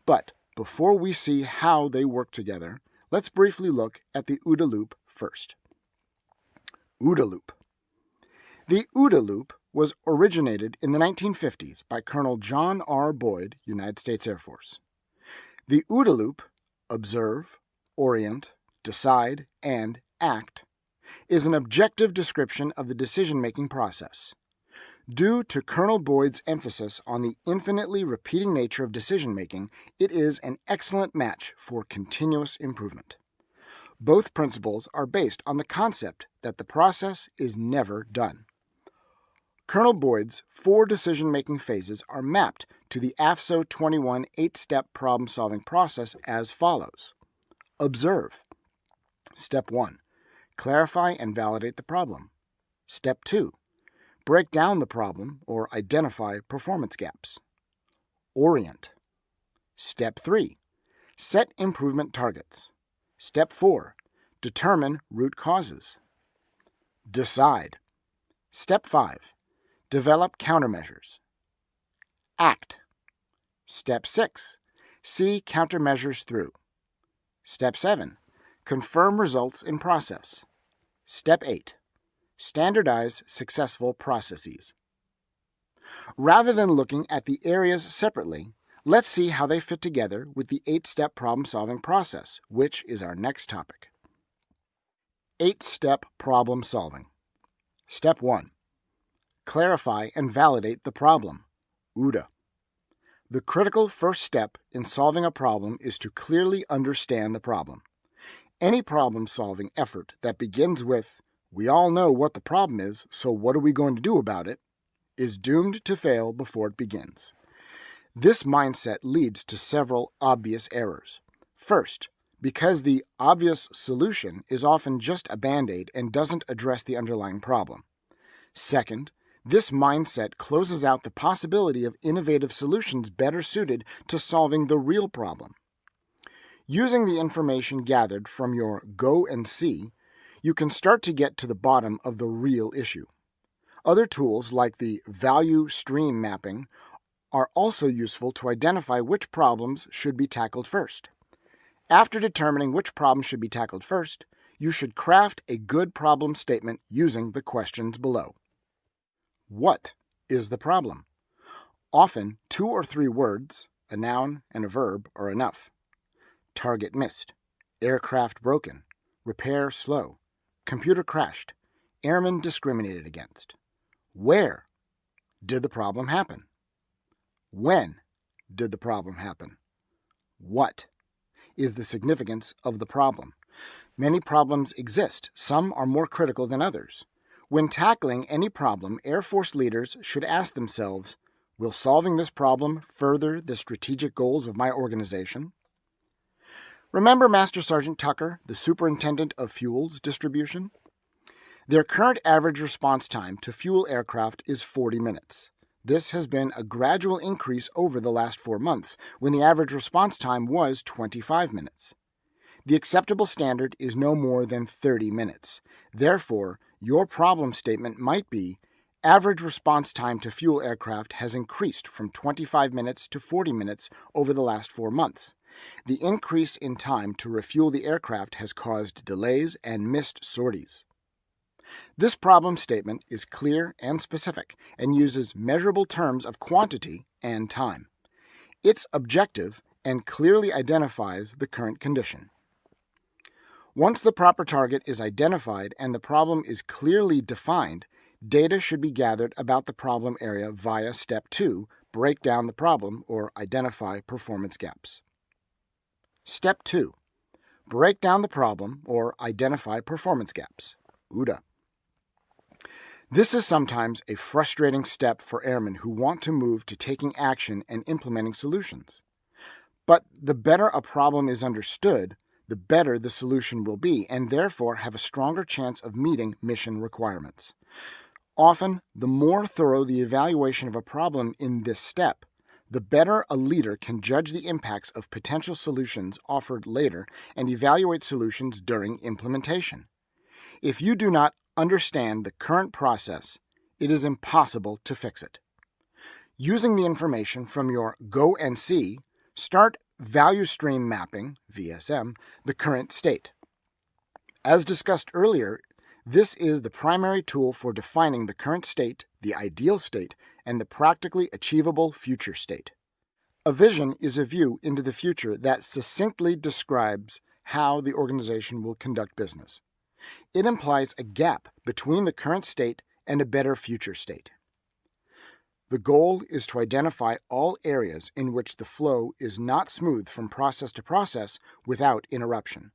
But before we see how they work together, let's briefly look at the OODA loop first. OODA loop. The OODA loop was originated in the 1950s by Colonel John R. Boyd, United States Air Force. The OODA loop, observe, orient, decide, and act, is an objective description of the decision-making process. Due to Colonel Boyd's emphasis on the infinitely repeating nature of decision-making, it is an excellent match for continuous improvement. Both principles are based on the concept that the process is never done. Colonel Boyd's four decision-making phases are mapped to the AFSO 21 eight-step problem-solving process as follows. Observe. Step 1. Clarify and validate the problem. Step 2. Break down the problem or identify performance gaps. Orient. Step 3. Set improvement targets. Step 4. Determine root causes. Decide. Step 5 Develop countermeasures. Act. Step 6. See countermeasures through. Step 7. Confirm results in process. Step 8. Standardize successful processes. Rather than looking at the areas separately, let's see how they fit together with the eight-step problem-solving process, which is our next topic. Eight-step problem solving. Step 1 clarify, and validate the problem. OODA. The critical first step in solving a problem is to clearly understand the problem. Any problem solving effort that begins with, we all know what the problem is, so what are we going to do about it, is doomed to fail before it begins. This mindset leads to several obvious errors. First, because the obvious solution is often just a band aid and doesn't address the underlying problem. Second, this mindset closes out the possibility of innovative solutions better suited to solving the real problem. Using the information gathered from your go and see, you can start to get to the bottom of the real issue. Other tools like the value stream mapping are also useful to identify which problems should be tackled first. After determining which problems should be tackled first, you should craft a good problem statement using the questions below. What is the problem? Often, two or three words, a noun and a verb, are enough. Target missed. Aircraft broken. Repair slow. Computer crashed. Airmen discriminated against. Where did the problem happen? When did the problem happen? What is the significance of the problem? Many problems exist. Some are more critical than others. When tackling any problem, Air Force leaders should ask themselves, will solving this problem further the strategic goals of my organization? Remember Master Sergeant Tucker, the Superintendent of Fuels Distribution? Their current average response time to fuel aircraft is 40 minutes. This has been a gradual increase over the last four months, when the average response time was 25 minutes. The acceptable standard is no more than 30 minutes. Therefore, your problem statement might be average response time to fuel aircraft has increased from 25 minutes to 40 minutes over the last four months. The increase in time to refuel the aircraft has caused delays and missed sorties. This problem statement is clear and specific and uses measurable terms of quantity and time. It's objective and clearly identifies the current condition. Once the proper target is identified and the problem is clearly defined, data should be gathered about the problem area via Step 2, break down the problem or identify performance gaps. Step 2, break down the problem or identify performance gaps. OODA. This is sometimes a frustrating step for airmen who want to move to taking action and implementing solutions. But the better a problem is understood, the better the solution will be, and therefore have a stronger chance of meeting mission requirements. Often, the more thorough the evaluation of a problem in this step, the better a leader can judge the impacts of potential solutions offered later and evaluate solutions during implementation. If you do not understand the current process, it is impossible to fix it. Using the information from your Go and See, start value stream mapping, VSM, the current state. As discussed earlier, this is the primary tool for defining the current state, the ideal state, and the practically achievable future state. A vision is a view into the future that succinctly describes how the organization will conduct business. It implies a gap between the current state and a better future state. The goal is to identify all areas in which the flow is not smooth from process to process without interruption.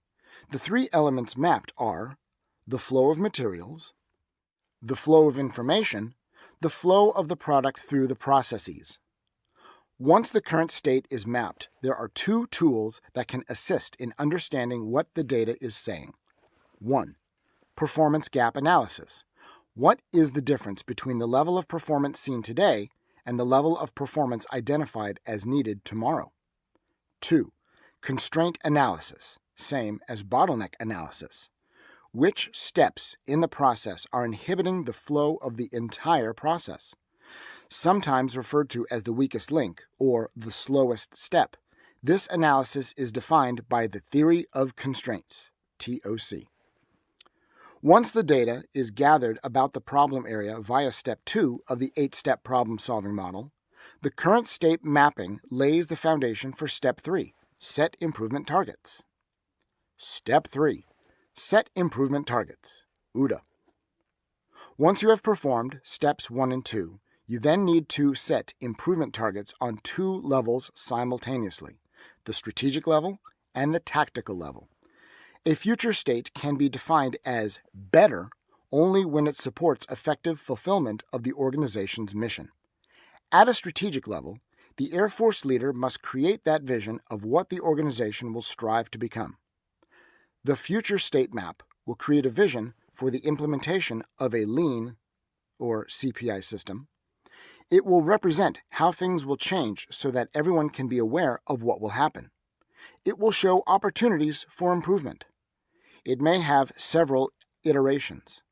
The three elements mapped are the flow of materials, the flow of information, the flow of the product through the processes. Once the current state is mapped, there are two tools that can assist in understanding what the data is saying. 1. Performance gap analysis. What is the difference between the level of performance seen today and the level of performance identified as needed tomorrow? 2. Constraint analysis, same as bottleneck analysis. Which steps in the process are inhibiting the flow of the entire process? Sometimes referred to as the weakest link or the slowest step. This analysis is defined by the theory of constraints, TOC. Once the data is gathered about the problem area via step 2 of the 8-step problem-solving model, the current state mapping lays the foundation for step 3, set improvement targets. Step 3, set improvement targets, OODA. Once you have performed steps 1 and 2, you then need to set improvement targets on two levels simultaneously, the strategic level and the tactical level. A future state can be defined as better only when it supports effective fulfillment of the organization's mission. At a strategic level, the Air Force leader must create that vision of what the organization will strive to become. The future state map will create a vision for the implementation of a lean or CPI system. It will represent how things will change so that everyone can be aware of what will happen. It will show opportunities for improvement. It may have several iterations.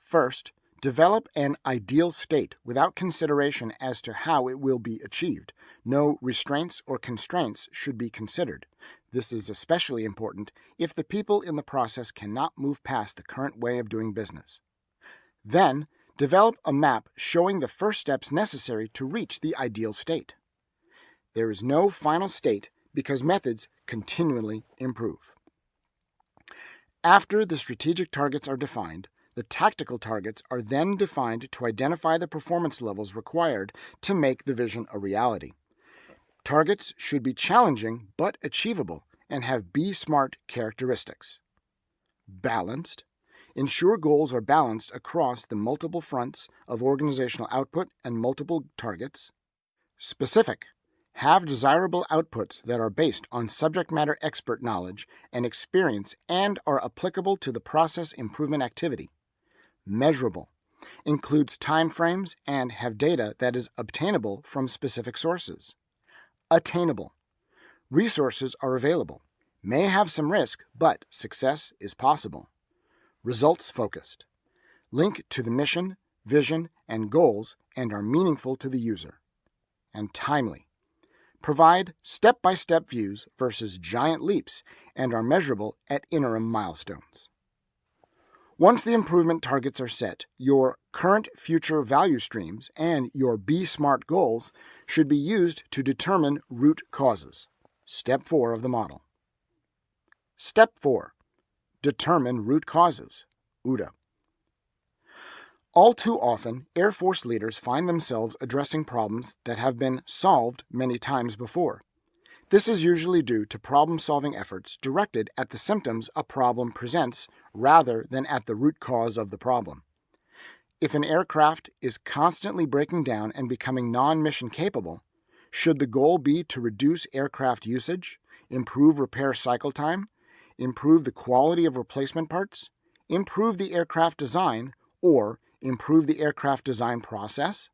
First, develop an ideal state without consideration as to how it will be achieved. No restraints or constraints should be considered. This is especially important if the people in the process cannot move past the current way of doing business. Then, develop a map showing the first steps necessary to reach the ideal state. There is no final state because methods continually improve. After the strategic targets are defined, the tactical targets are then defined to identify the performance levels required to make the vision a reality. Targets should be challenging but achievable and have B-SMART characteristics. Balanced. Ensure goals are balanced across the multiple fronts of organizational output and multiple targets. Specific have desirable outputs that are based on subject matter expert knowledge and experience and are applicable to the process improvement activity. Measurable includes timeframes and have data that is obtainable from specific sources. Attainable resources are available, may have some risk, but success is possible. Results focused link to the mission, vision, and goals and are meaningful to the user. And timely provide step by step views versus giant leaps and are measurable at interim milestones. Once the improvement targets are set, your current future value streams and your B-SMART goals should be used to determine root causes. Step 4 of the model. Step 4 Determine root causes. OODA. All too often, Air Force leaders find themselves addressing problems that have been solved many times before. This is usually due to problem solving efforts directed at the symptoms a problem presents rather than at the root cause of the problem. If an aircraft is constantly breaking down and becoming non mission capable, should the goal be to reduce aircraft usage, improve repair cycle time, improve the quality of replacement parts, improve the aircraft design, or improve the aircraft design process?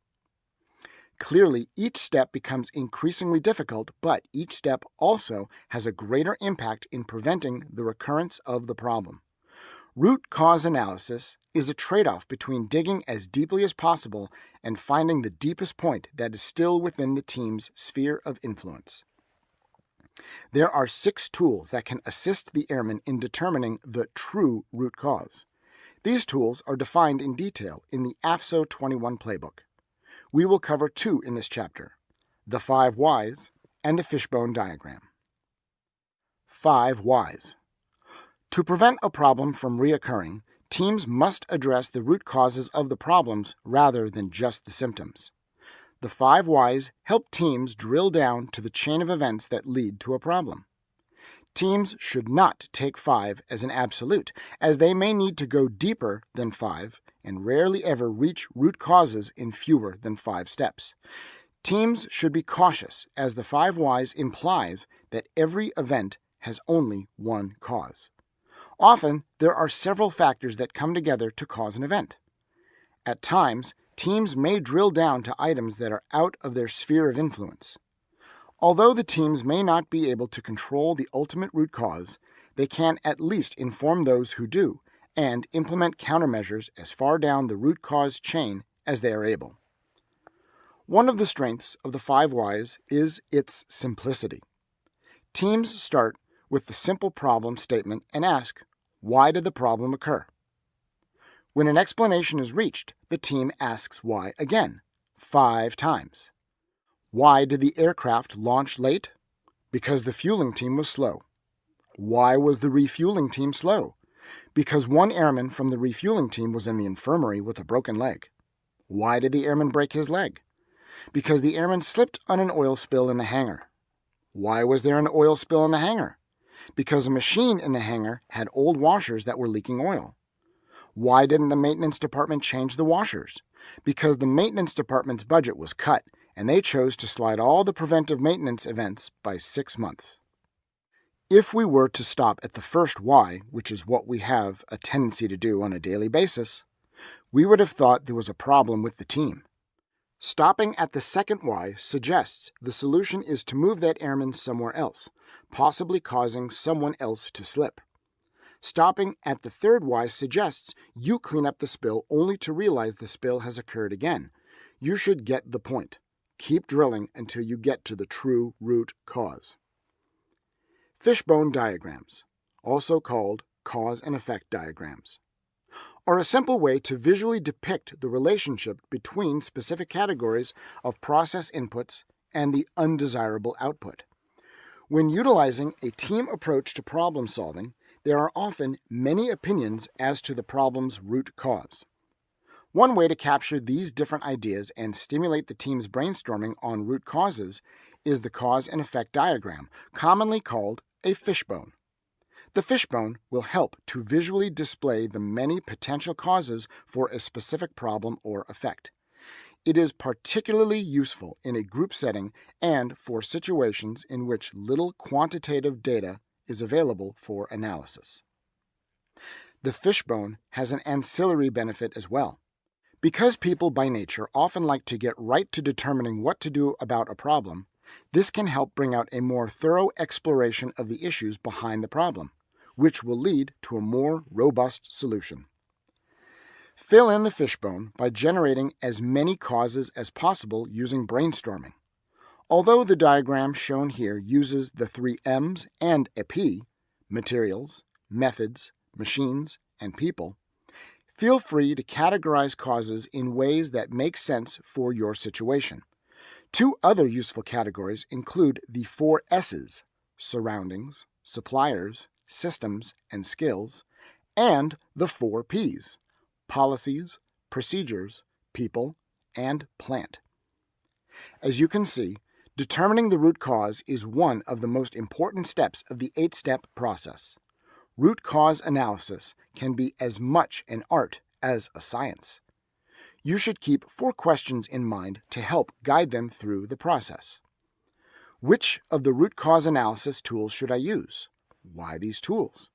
Clearly, each step becomes increasingly difficult, but each step also has a greater impact in preventing the recurrence of the problem. Root cause analysis is a trade off between digging as deeply as possible and finding the deepest point that is still within the team's sphere of influence. There are six tools that can assist the airman in determining the true root cause. These tools are defined in detail in the AFSO 21 playbook. We will cover two in this chapter the five whys and the fishbone diagram. Five whys. To prevent a problem from reoccurring, teams must address the root causes of the problems rather than just the symptoms. The five whys help teams drill down to the chain of events that lead to a problem. Teams should not take five as an absolute, as they may need to go deeper than five and rarely ever reach root causes in fewer than five steps. Teams should be cautious, as the five whys implies that every event has only one cause. Often, there are several factors that come together to cause an event. At times, teams may drill down to items that are out of their sphere of influence. Although the teams may not be able to control the ultimate root cause, they can at least inform those who do and implement countermeasures as far down the root cause chain as they are able. One of the strengths of the five whys is its simplicity. Teams start with the simple problem statement and ask, why did the problem occur? When an explanation is reached, the team asks why again, five times. Why did the aircraft launch late? Because the fueling team was slow. Why was the refueling team slow? Because one airman from the refueling team was in the infirmary with a broken leg. Why did the airman break his leg? Because the airman slipped on an oil spill in the hangar. Why was there an oil spill in the hangar? Because a machine in the hangar had old washers that were leaking oil. Why didn't the maintenance department change the washers? Because the maintenance department's budget was cut and they chose to slide all the preventive maintenance events by six months. If we were to stop at the first why, which is what we have a tendency to do on a daily basis, we would have thought there was a problem with the team. Stopping at the second why suggests the solution is to move that airman somewhere else, possibly causing someone else to slip. Stopping at the third why suggests you clean up the spill only to realize the spill has occurred again. You should get the point. Keep drilling until you get to the true root cause. Fishbone diagrams, also called cause and effect diagrams, are a simple way to visually depict the relationship between specific categories of process inputs and the undesirable output. When utilizing a team approach to problem solving, there are often many opinions as to the problem's root cause. One way to capture these different ideas and stimulate the team's brainstorming on root causes is the cause and effect diagram, commonly called a fishbone. The fishbone will help to visually display the many potential causes for a specific problem or effect. It is particularly useful in a group setting and for situations in which little quantitative data is available for analysis. The fishbone has an ancillary benefit as well. Because people by nature often like to get right to determining what to do about a problem, this can help bring out a more thorough exploration of the issues behind the problem, which will lead to a more robust solution. Fill in the fishbone by generating as many causes as possible using brainstorming. Although the diagram shown here uses the three M's and a P materials, methods, machines, and people feel free to categorize causes in ways that make sense for your situation. Two other useful categories include the four S's surroundings, suppliers, systems, and skills, and the four P's policies, procedures, people, and plant. As you can see, determining the root cause is one of the most important steps of the eight step process. Root cause analysis can be as much an art as a science. You should keep four questions in mind to help guide them through the process. Which of the root cause analysis tools should I use? Why these tools?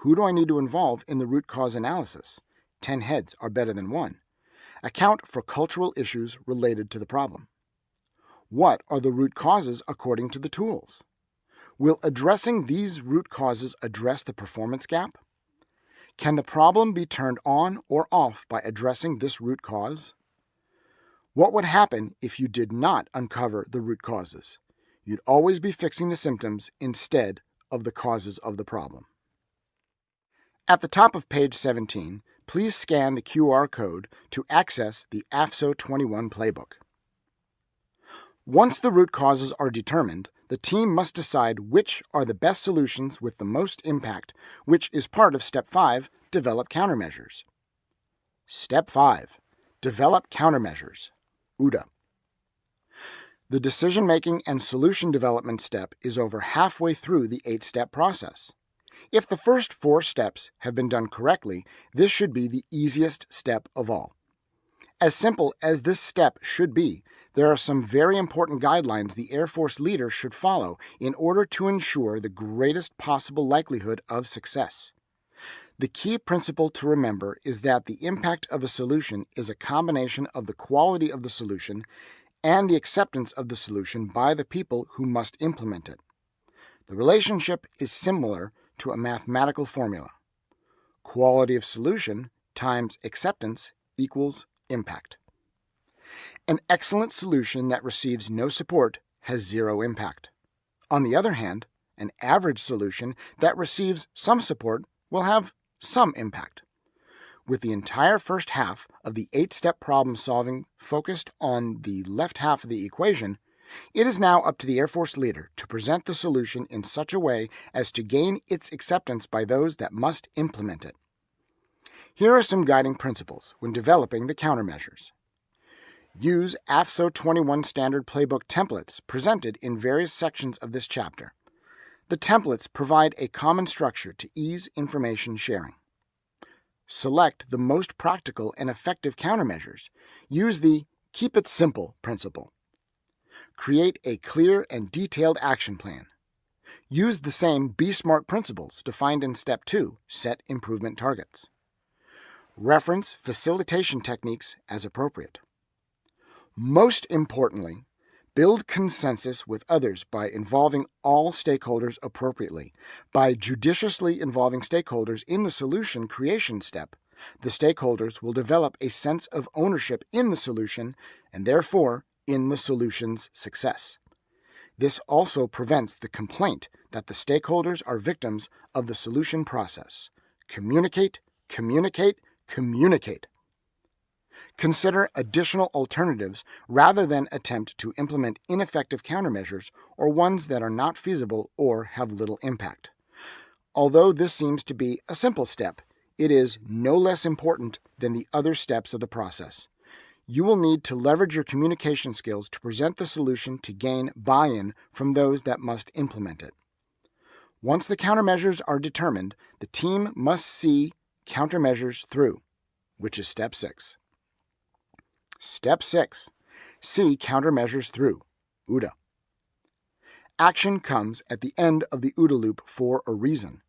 Who do I need to involve in the root cause analysis? Ten heads are better than one. Account for cultural issues related to the problem. What are the root causes according to the tools? Will addressing these root causes address the performance gap? Can the problem be turned on or off by addressing this root cause? What would happen if you did not uncover the root causes? You'd always be fixing the symptoms instead of the causes of the problem. At the top of page 17, please scan the QR code to access the AFSO 21 playbook. Once the root causes are determined, the team must decide which are the best solutions with the most impact, which is part of Step 5 Develop Countermeasures. Step 5 Develop Countermeasures. OODA. The decision making and solution development step is over halfway through the eight step process. If the first four steps have been done correctly, this should be the easiest step of all. As simple as this step should be, there are some very important guidelines the Air Force leader should follow in order to ensure the greatest possible likelihood of success. The key principle to remember is that the impact of a solution is a combination of the quality of the solution and the acceptance of the solution by the people who must implement it. The relationship is similar to a mathematical formula. Quality of solution times acceptance equals impact. An excellent solution that receives no support has zero impact. On the other hand, an average solution that receives some support will have some impact. With the entire first half of the eight step problem solving focused on the left half of the equation, it is now up to the Air Force leader to present the solution in such a way as to gain its acceptance by those that must implement it. Here are some guiding principles when developing the countermeasures. Use AFSO 21 standard playbook templates presented in various sections of this chapter. The templates provide a common structure to ease information sharing. Select the most practical and effective countermeasures. Use the Keep It Simple principle. Create a clear and detailed action plan. Use the same B-SMART principles defined in Step 2, Set Improvement Targets. Reference facilitation techniques as appropriate. Most importantly, build consensus with others by involving all stakeholders appropriately. By judiciously involving stakeholders in the solution creation step, the stakeholders will develop a sense of ownership in the solution and therefore in the solution's success. This also prevents the complaint that the stakeholders are victims of the solution process. Communicate, communicate, communicate. Consider additional alternatives rather than attempt to implement ineffective countermeasures or ones that are not feasible or have little impact. Although this seems to be a simple step, it is no less important than the other steps of the process. You will need to leverage your communication skills to present the solution to gain buy in from those that must implement it. Once the countermeasures are determined, the team must see countermeasures through, which is step six. Step 6. See countermeasures through. OODA. Action comes at the end of the OODA loop for a reason.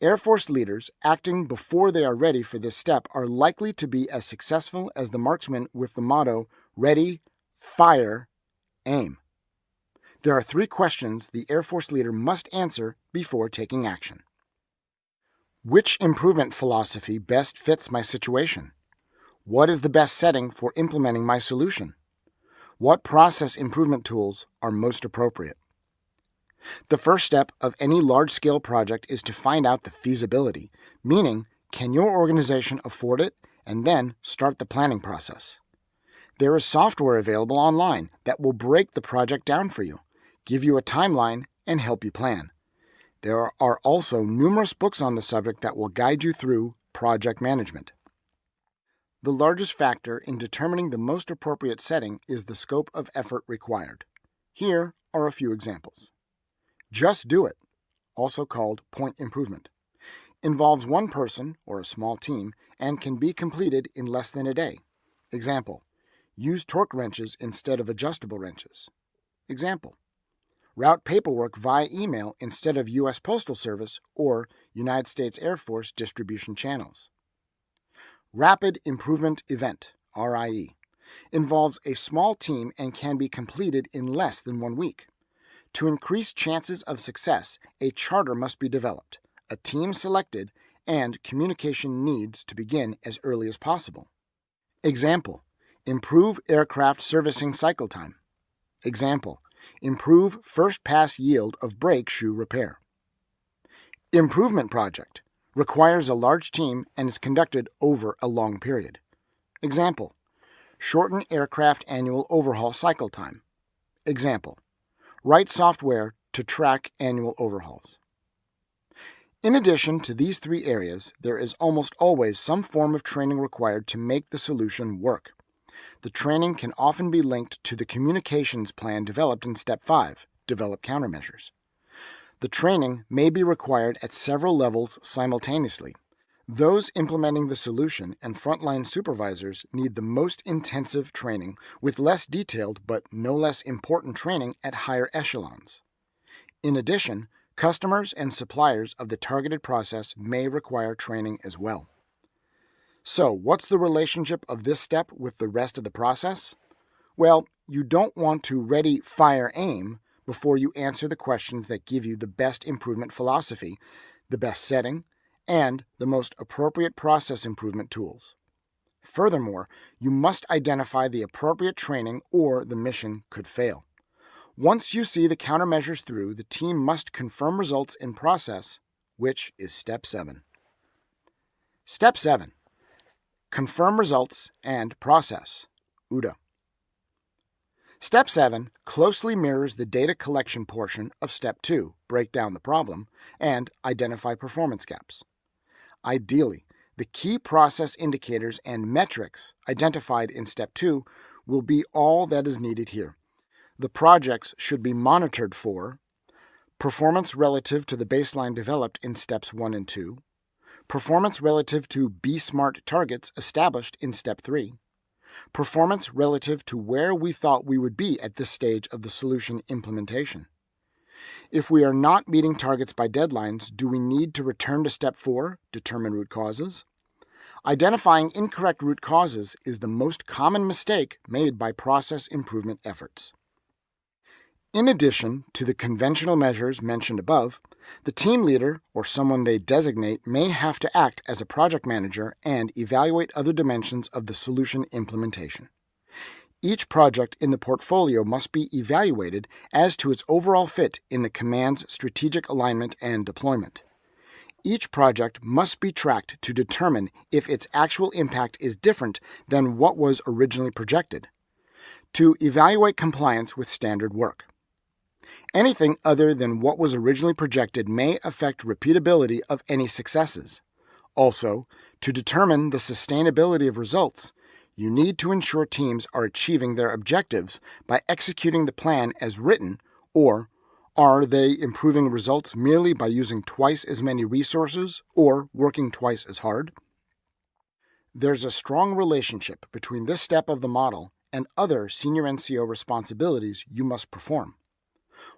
Air Force leaders acting before they are ready for this step are likely to be as successful as the marksman with the motto Ready, Fire, Aim. There are three questions the Air Force leader must answer before taking action. Which improvement philosophy best fits my situation? What is the best setting for implementing my solution? What process improvement tools are most appropriate? The first step of any large scale project is to find out the feasibility, meaning, can your organization afford it and then start the planning process. There is software available online that will break the project down for you, give you a timeline, and help you plan. There are also numerous books on the subject that will guide you through project management. The largest factor in determining the most appropriate setting is the scope of effort required. Here are a few examples. Just do it, also called point improvement, involves one person or a small team and can be completed in less than a day. Example, use torque wrenches instead of adjustable wrenches. Example, route paperwork via email instead of U.S. Postal Service or United States Air Force distribution channels. Rapid Improvement Event, RIE, involves a small team and can be completed in less than one week. To increase chances of success, a charter must be developed, a team selected, and communication needs to begin as early as possible. Example, improve aircraft servicing cycle time. Example, improve first pass yield of brake shoe repair. Improvement project, requires a large team and is conducted over a long period. Example Shorten aircraft annual overhaul cycle time. Example Write software to track annual overhauls. In addition to these three areas, there is almost always some form of training required to make the solution work. The training can often be linked to the communications plan developed in Step 5 Develop Countermeasures. The training may be required at several levels simultaneously. Those implementing the solution and frontline supervisors need the most intensive training with less detailed but no less important training at higher echelons. In addition, customers and suppliers of the targeted process may require training as well. So, what's the relationship of this step with the rest of the process? Well, you don't want to ready, fire, aim before you answer the questions that give you the best improvement philosophy, the best setting, and the most appropriate process improvement tools. Furthermore, you must identify the appropriate training or the mission could fail. Once you see the countermeasures through, the team must confirm results in process, which is step 7. Step 7 Confirm results and process, OODA. Step 7 closely mirrors the data collection portion of Step 2, break down the problem, and identify performance gaps. Ideally, the key process indicators and metrics identified in Step 2 will be all that is needed here. The projects should be monitored for performance relative to the baseline developed in Steps 1 and 2, performance relative to B-SMART targets established in Step 3, performance relative to where we thought we would be at this stage of the solution implementation. If we are not meeting targets by deadlines, do we need to return to step 4, determine root causes? Identifying incorrect root causes is the most common mistake made by process improvement efforts. In addition to the conventional measures mentioned above, the team leader or someone they designate may have to act as a project manager and evaluate other dimensions of the solution implementation. Each project in the portfolio must be evaluated as to its overall fit in the command's strategic alignment and deployment. Each project must be tracked to determine if its actual impact is different than what was originally projected, to evaluate compliance with standard work. Anything other than what was originally projected may affect repeatability of any successes. Also, to determine the sustainability of results, you need to ensure teams are achieving their objectives by executing the plan as written, or are they improving results merely by using twice as many resources or working twice as hard? There's a strong relationship between this step of the model and other senior NCO responsibilities you must perform.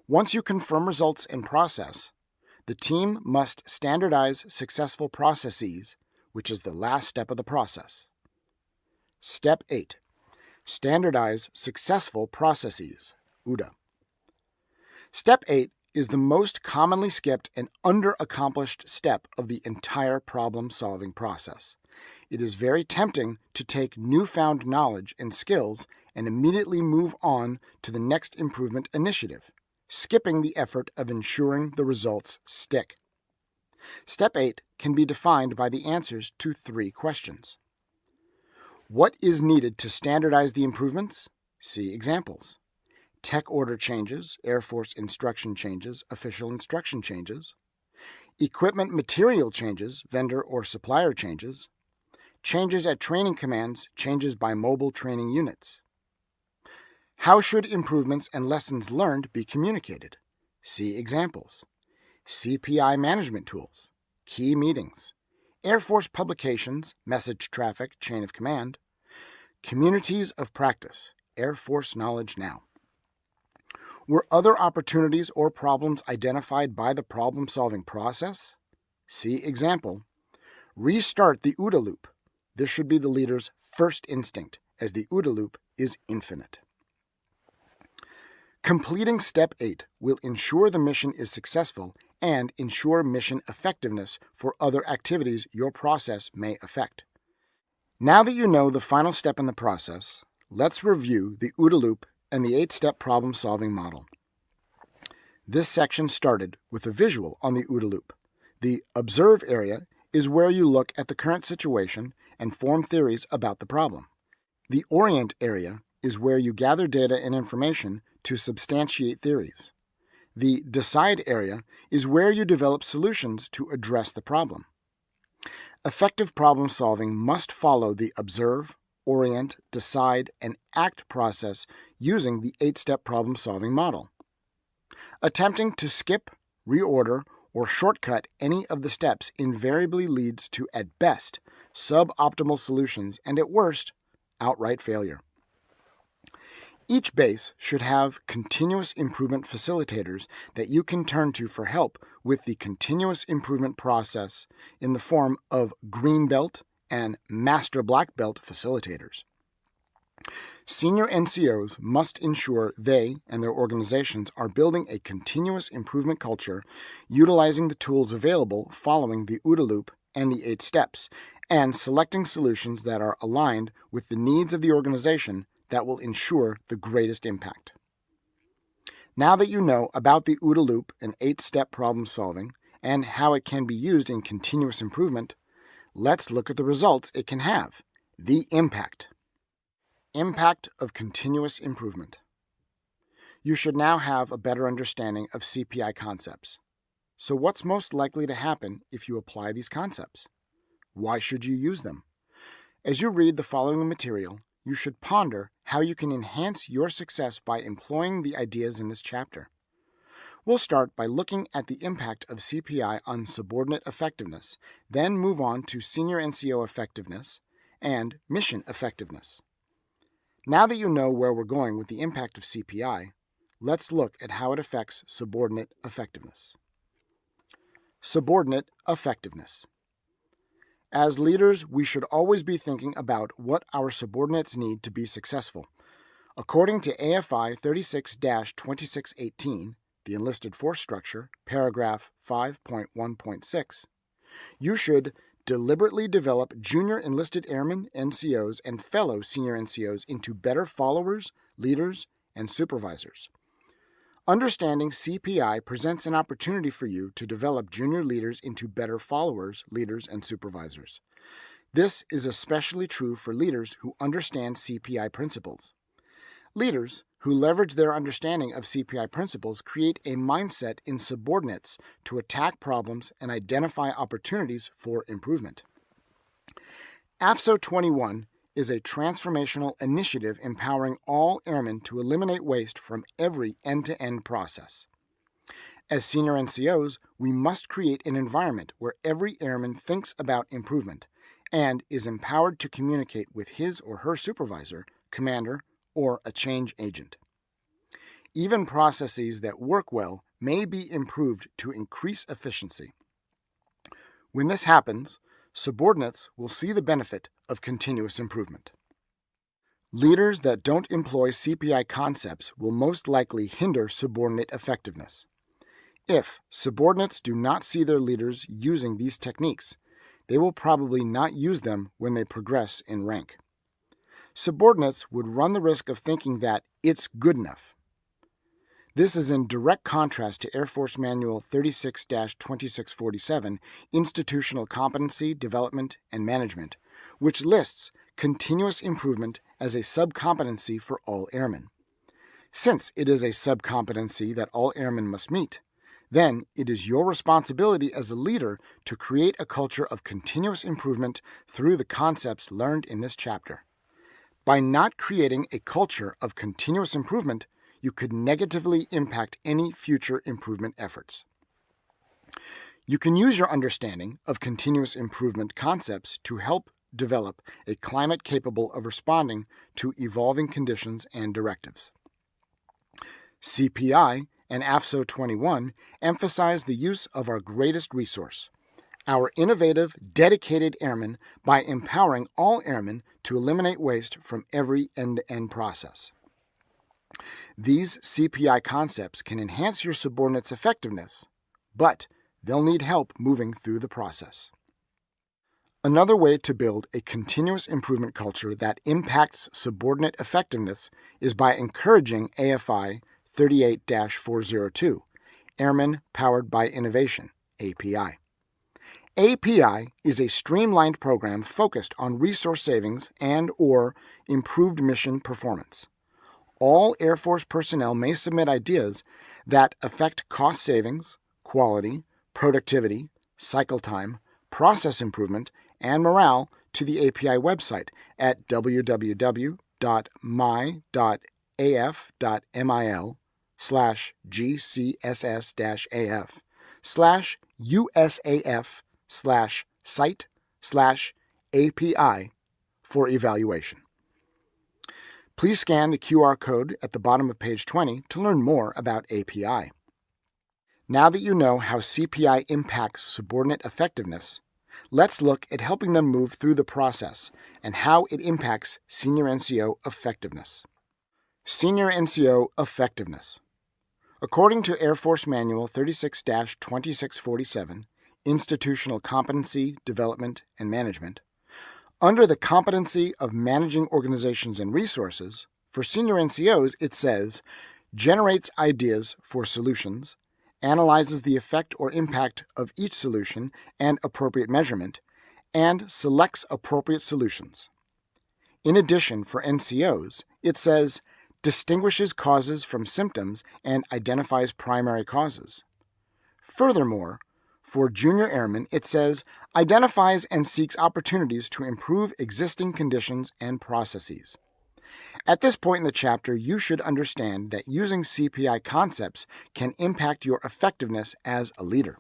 Once you confirm results in process, the team must standardize successful processes, which is the last step of the process. Step 8 Standardize successful processes, OODA. Step 8 is the most commonly skipped and under-accomplished step of the entire problem-solving process. It is very tempting to take newfound knowledge and skills and immediately move on to the next improvement initiative skipping the effort of ensuring the results stick. Step 8 can be defined by the answers to three questions. What is needed to standardize the improvements? See examples. Tech order changes, Air Force instruction changes, official instruction changes, equipment material changes, vendor or supplier changes, changes at training commands, changes by mobile training units. How should improvements and lessons learned be communicated? See examples. CPI management tools, key meetings, Air Force publications, message traffic, chain of command, communities of practice, Air Force Knowledge Now. Were other opportunities or problems identified by the problem solving process? See example. Restart the OODA loop. This should be the leader's first instinct, as the OODA loop is infinite. Completing Step 8 will ensure the mission is successful and ensure mission effectiveness for other activities your process may affect. Now that you know the final step in the process, let's review the OODA loop and the eight-step problem-solving model. This section started with a visual on the OODA loop. The Observe area is where you look at the current situation and form theories about the problem. The Orient area is where you gather data and information to substantiate theories. The Decide area is where you develop solutions to address the problem. Effective problem solving must follow the observe, orient, decide, and act process using the eight step problem solving model. Attempting to skip, reorder, or shortcut any of the steps invariably leads to, at best, suboptimal solutions and at worst, outright failure. Each base should have continuous improvement facilitators that you can turn to for help with the continuous improvement process in the form of green belt and master black belt facilitators. Senior NCOs must ensure they and their organizations are building a continuous improvement culture utilizing the tools available following the OODA loop and the eight steps, and selecting solutions that are aligned with the needs of the organization that will ensure the greatest impact. Now that you know about the OODA loop and eight-step problem solving and how it can be used in continuous improvement, let's look at the results it can have. The impact. Impact of continuous improvement. You should now have a better understanding of CPI concepts. So what's most likely to happen if you apply these concepts? Why should you use them? As you read the following material, you should ponder how you can enhance your success by employing the ideas in this chapter. We'll start by looking at the impact of CPI on subordinate effectiveness, then move on to senior NCO effectiveness and mission effectiveness. Now that you know where we're going with the impact of CPI, let's look at how it affects subordinate effectiveness. Subordinate effectiveness. As leaders, we should always be thinking about what our subordinates need to be successful. According to AFI 36 2618, the enlisted force structure, paragraph 5.1.6, you should deliberately develop junior enlisted airmen, NCOs, and fellow senior NCOs into better followers, leaders, and supervisors. Understanding CPI presents an opportunity for you to develop junior leaders into better followers, leaders, and supervisors. This is especially true for leaders who understand CPI principles. Leaders who leverage their understanding of CPI principles create a mindset in subordinates to attack problems and identify opportunities for improvement. AFSO 21 is a transformational initiative empowering all airmen to eliminate waste from every end to end process. As senior NCOs, we must create an environment where every airman thinks about improvement and is empowered to communicate with his or her supervisor, commander, or a change agent. Even processes that work well may be improved to increase efficiency. When this happens, subordinates will see the benefit of continuous improvement. Leaders that don't employ CPI concepts will most likely hinder subordinate effectiveness. If subordinates do not see their leaders using these techniques, they will probably not use them when they progress in rank. Subordinates would run the risk of thinking that it's good enough this is in direct contrast to Air Force Manual 36 2647, Institutional Competency, Development, and Management, which lists continuous improvement as a subcompetency for all airmen. Since it is a subcompetency that all airmen must meet, then it is your responsibility as a leader to create a culture of continuous improvement through the concepts learned in this chapter. By not creating a culture of continuous improvement, you could negatively impact any future improvement efforts. You can use your understanding of continuous improvement concepts to help develop a climate capable of responding to evolving conditions and directives. CPI and AFSO 21 emphasize the use of our greatest resource, our innovative, dedicated airmen, by empowering all airmen to eliminate waste from every end to end process. These CPI concepts can enhance your subordinates' effectiveness, but they'll need help moving through the process. Another way to build a continuous improvement culture that impacts subordinate effectiveness is by encouraging AFI 38 402, Airmen Powered by Innovation, API. API is a streamlined program focused on resource savings and or improved mission performance. All Air Force personnel may submit ideas that affect cost savings, quality, productivity, cycle time, process improvement, and morale to the API website at www.my.af.mil slash gcss-af slash usaf slash site slash API for evaluation. Please scan the QR code at the bottom of page 20 to learn more about API. Now that you know how CPI impacts subordinate effectiveness, let's look at helping them move through the process and how it impacts senior NCO effectiveness. Senior NCO effectiveness. According to Air Force Manual 36 2647, Institutional Competency, Development, and Management, under the competency of managing organizations and resources, for senior NCOs it says generates ideas for solutions, analyzes the effect or impact of each solution and appropriate measurement, and selects appropriate solutions. In addition, for NCOs, it says distinguishes causes from symptoms and identifies primary causes. Furthermore, for junior airmen, it says identifies and seeks opportunities to improve existing conditions and processes. At this point in the chapter, you should understand that using CPI concepts can impact your effectiveness as a leader.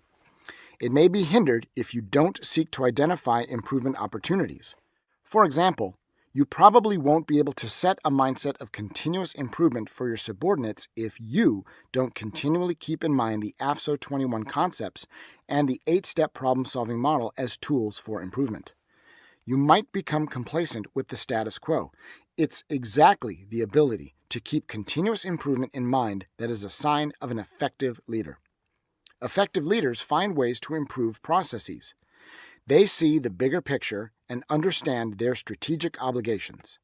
It may be hindered if you don't seek to identify improvement opportunities. For example, you probably won't be able to set a mindset of continuous improvement for your subordinates if you don't continually keep in mind the AFSO 21 concepts and the eight step problem solving model as tools for improvement. You might become complacent with the status quo. It's exactly the ability to keep continuous improvement in mind that is a sign of an effective leader. Effective leaders find ways to improve processes. They see the bigger picture and understand their strategic obligations.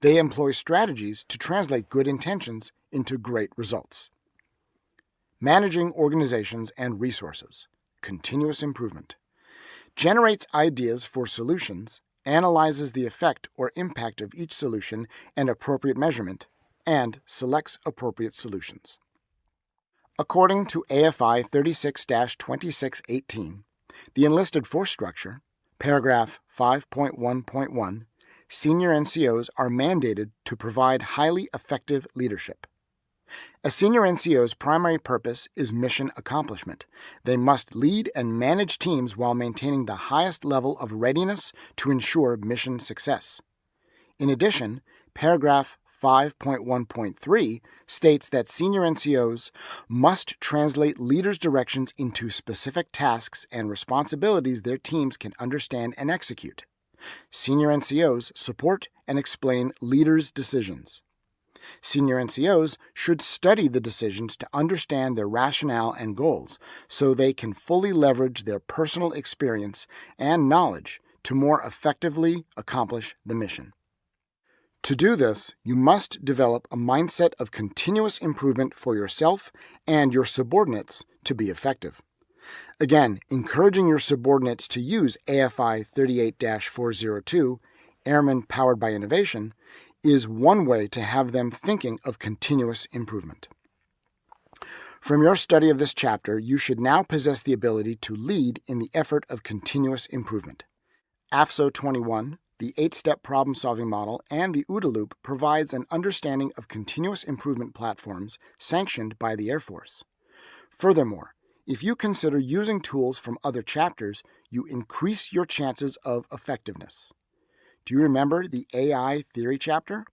They employ strategies to translate good intentions into great results. Managing organizations and resources, continuous improvement, generates ideas for solutions, analyzes the effect or impact of each solution and appropriate measurement, and selects appropriate solutions. According to AFI 36 2618, the enlisted force structure, paragraph 5.1.1, senior NCOs are mandated to provide highly effective leadership. A senior NCO's primary purpose is mission accomplishment. They must lead and manage teams while maintaining the highest level of readiness to ensure mission success. In addition, paragraph 5.1.3 states that senior NCOs must translate leaders' directions into specific tasks and responsibilities their teams can understand and execute. Senior NCOs support and explain leaders' decisions. Senior NCOs should study the decisions to understand their rationale and goals so they can fully leverage their personal experience and knowledge to more effectively accomplish the mission. To do this, you must develop a mindset of continuous improvement for yourself and your subordinates to be effective. Again, encouraging your subordinates to use AFI 38 402, Airmen Powered by Innovation, is one way to have them thinking of continuous improvement. From your study of this chapter, you should now possess the ability to lead in the effort of continuous improvement. AFSO 21, the eight step problem solving model, and the OODA loop provides an understanding of continuous improvement platforms sanctioned by the Air Force. Furthermore, if you consider using tools from other chapters, you increase your chances of effectiveness. Do you remember the AI theory chapter?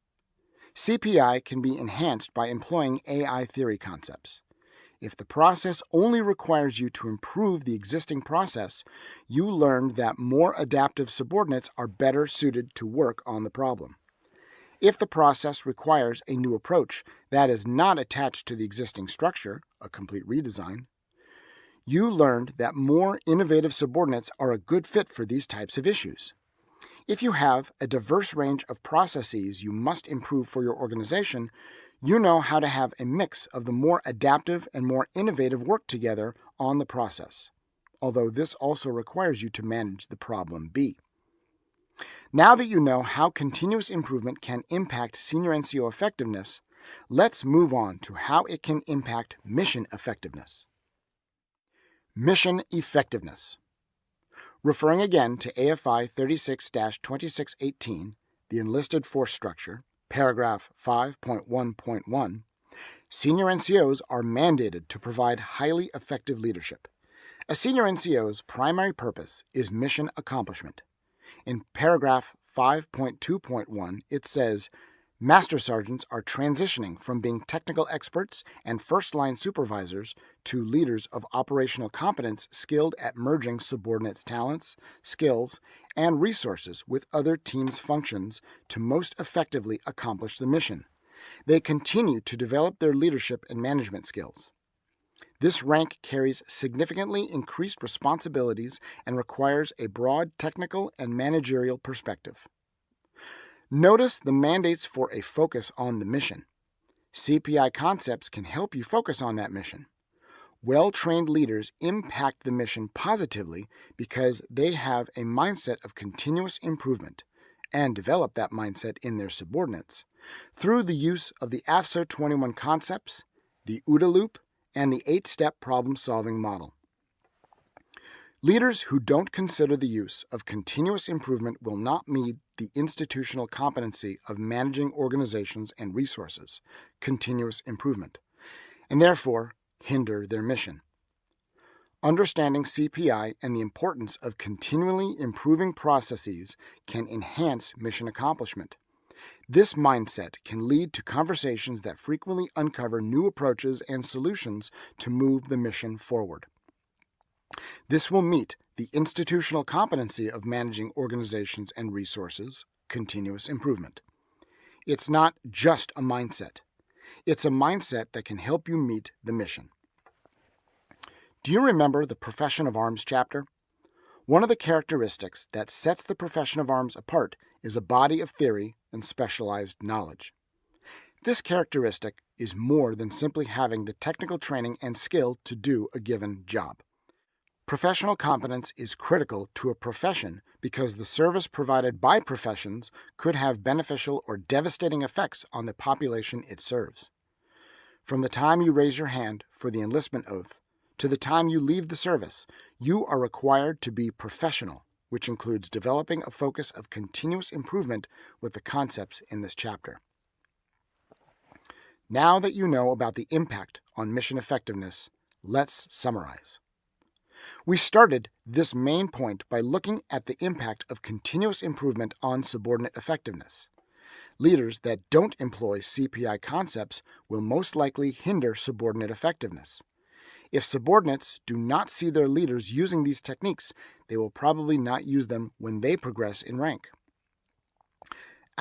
CPI can be enhanced by employing AI theory concepts. If the process only requires you to improve the existing process, you learned that more adaptive subordinates are better suited to work on the problem. If the process requires a new approach that is not attached to the existing structure, a complete redesign, you learned that more innovative subordinates are a good fit for these types of issues. If you have a diverse range of processes you must improve for your organization, you know how to have a mix of the more adaptive and more innovative work together on the process, although this also requires you to manage the problem B. Now that you know how continuous improvement can impact senior NCO effectiveness, let's move on to how it can impact mission effectiveness. Mission effectiveness. Referring again to AFI 36 2618, the enlisted force structure, paragraph 5.1.1, senior NCOs are mandated to provide highly effective leadership. A senior NCO's primary purpose is mission accomplishment. In paragraph 5.2.1, it says Master sergeants are transitioning from being technical experts and first line supervisors to leaders of operational competence skilled at merging subordinates' talents, skills, and resources with other teams' functions to most effectively accomplish the mission. They continue to develop their leadership and management skills. This rank carries significantly increased responsibilities and requires a broad technical and managerial perspective. Notice the mandates for a focus on the mission. CPI concepts can help you focus on that mission. Well trained leaders impact the mission positively because they have a mindset of continuous improvement and develop that mindset in their subordinates through the use of the AFSO 21 concepts, the OODA loop, and the eight step problem solving model. Leaders who don't consider the use of continuous improvement will not meet the institutional competency of managing organizations and resources, continuous improvement, and therefore hinder their mission. Understanding CPI and the importance of continually improving processes can enhance mission accomplishment. This mindset can lead to conversations that frequently uncover new approaches and solutions to move the mission forward. This will meet the institutional competency of managing organizations and resources, continuous improvement. It's not just a mindset. It's a mindset that can help you meet the mission. Do you remember the Profession of Arms chapter? One of the characteristics that sets the profession of arms apart is a body of theory and specialized knowledge. This characteristic is more than simply having the technical training and skill to do a given job. Professional competence is critical to a profession because the service provided by professions could have beneficial or devastating effects on the population it serves. From the time you raise your hand for the enlistment oath to the time you leave the service, you are required to be professional, which includes developing a focus of continuous improvement with the concepts in this chapter. Now that you know about the impact on mission effectiveness, let's summarize. We started this main point by looking at the impact of continuous improvement on subordinate effectiveness. Leaders that don't employ CPI concepts will most likely hinder subordinate effectiveness. If subordinates do not see their leaders using these techniques, they will probably not use them when they progress in rank.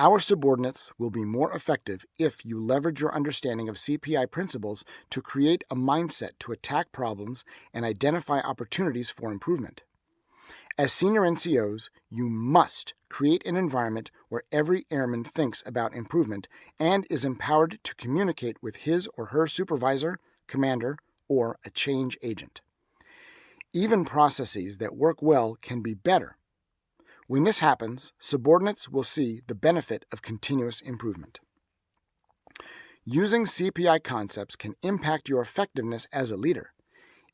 Our subordinates will be more effective if you leverage your understanding of CPI principles to create a mindset to attack problems and identify opportunities for improvement. As senior NCOs, you must create an environment where every airman thinks about improvement and is empowered to communicate with his or her supervisor, commander, or a change agent. Even processes that work well can be better When this happens, subordinates will see the benefit of continuous improvement. Using CPI concepts can impact your effectiveness as a leader.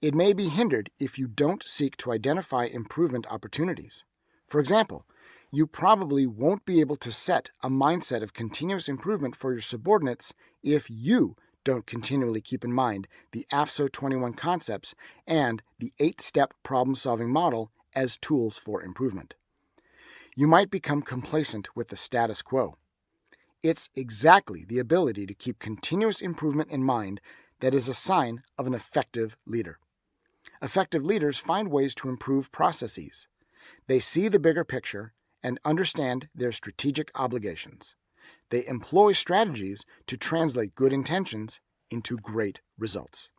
It may be hindered if you don't seek to identify improvement opportunities. For example, you probably won't be able to set a mindset of continuous improvement for your subordinates if you don't continually keep in mind the AFSO 21 concepts and the eight step problem solving model as tools for improvement you might become complacent with the status quo. It's exactly the ability to keep continuous improvement in mind that is a sign of an effective leader. Effective leaders find ways to improve processes. They see the bigger picture and understand their strategic obligations. They employ strategies to translate good intentions into great results.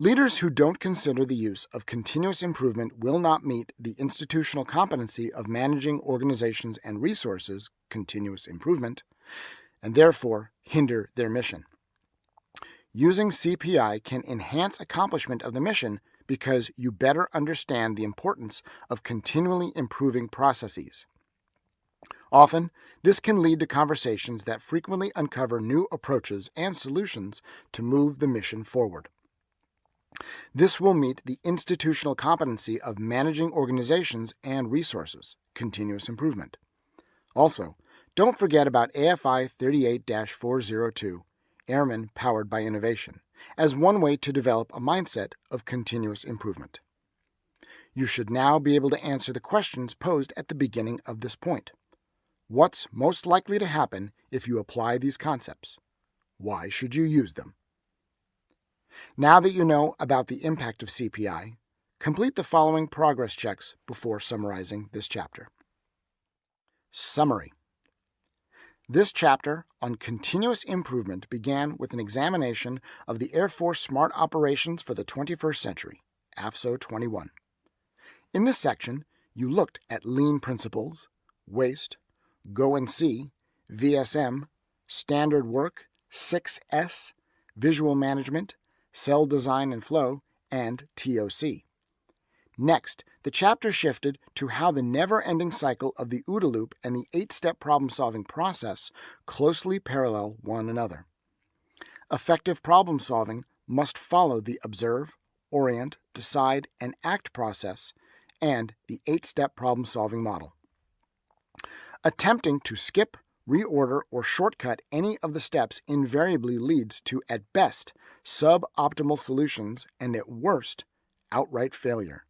Leaders who don't consider the use of continuous improvement will not meet the institutional competency of managing organizations and resources, continuous improvement, and therefore hinder their mission. Using CPI can enhance accomplishment of the mission because you better understand the importance of continually improving processes. Often, this can lead to conversations that frequently uncover new approaches and solutions to move the mission forward. This will meet the institutional competency of managing organizations and resources, continuous improvement. Also, don't forget about AFI 38 402, Airmen Powered by Innovation, as one way to develop a mindset of continuous improvement. You should now be able to answer the questions posed at the beginning of this point. What's most likely to happen if you apply these concepts? Why should you use them? Now that you know about the impact of CPI, complete the following progress checks before summarizing this chapter. Summary This chapter on continuous improvement began with an examination of the Air Force Smart Operations for the 21st Century, AFSO 21. In this section, you looked at lean principles, waste, go and see, VSM, standard work, 6S, visual management, cell design and flow, and TOC. Next, the chapter shifted to how the never ending cycle of the OODA loop and the eight step problem solving process closely parallel one another. Effective problem solving must follow the observe, orient, decide, and act process and the eight step problem solving model. Attempting to skip, reorder, or shortcut any of the steps invariably leads to, at best, suboptimal solutions and at worst, outright failure.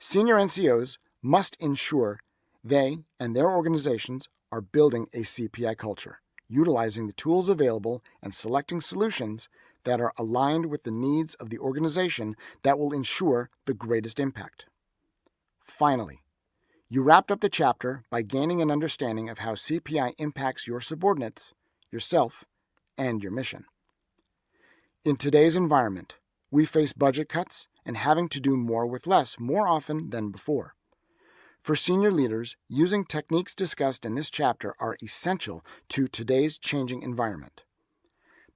Senior NCOs must ensure they and their organizations are building a CPI culture, utilizing the tools available and selecting solutions that are aligned with the needs of the organization that will ensure the greatest impact. Finally, you wrapped up the chapter by gaining an understanding of how CPI impacts your subordinates, yourself, and your mission. In today's environment, we face budget cuts and having to do more with less more often than before. For senior leaders, using techniques discussed in this chapter are essential to today's changing environment.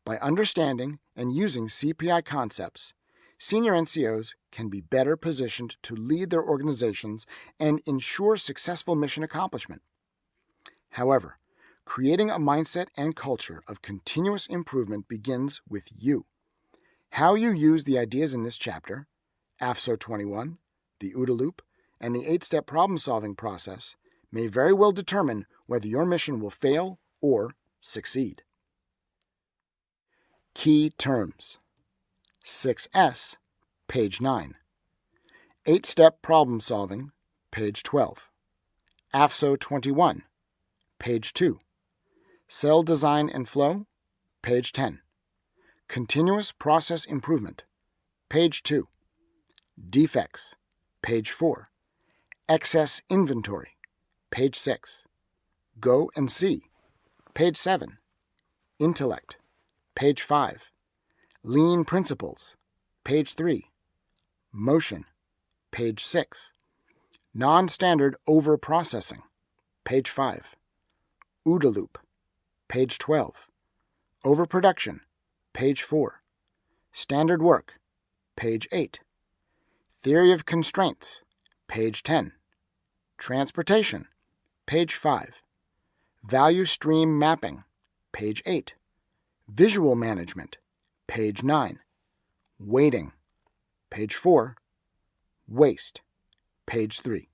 By understanding and using CPI concepts, senior NCOs can be better positioned to lead their organizations and ensure successful mission accomplishment. However, creating a mindset and culture of continuous improvement begins with you. How you use the ideas in this chapter, AFSO 21, the OODA loop, and the eight step problem solving process may very well determine whether your mission will fail or succeed. Key terms 6S, page 9. 8 Step Problem Solving, page 12. AFSO 21, page 2. Cell Design and Flow, page 10. Continuous Process Improvement, page 2. Defects, page 4. Excess Inventory, page 6. Go and See, page 7. Intellect, page 5. Lean Principles, page 3. Motion, page 6. Non standard over processing, page 5. OODA loop, page 12. Overproduction, page 4. Standard work, page 8. Theory of constraints, page 10. Transportation, page 5. Value stream mapping, page 8. Visual management, page 9. Waiting, page 4. Waste, page 3.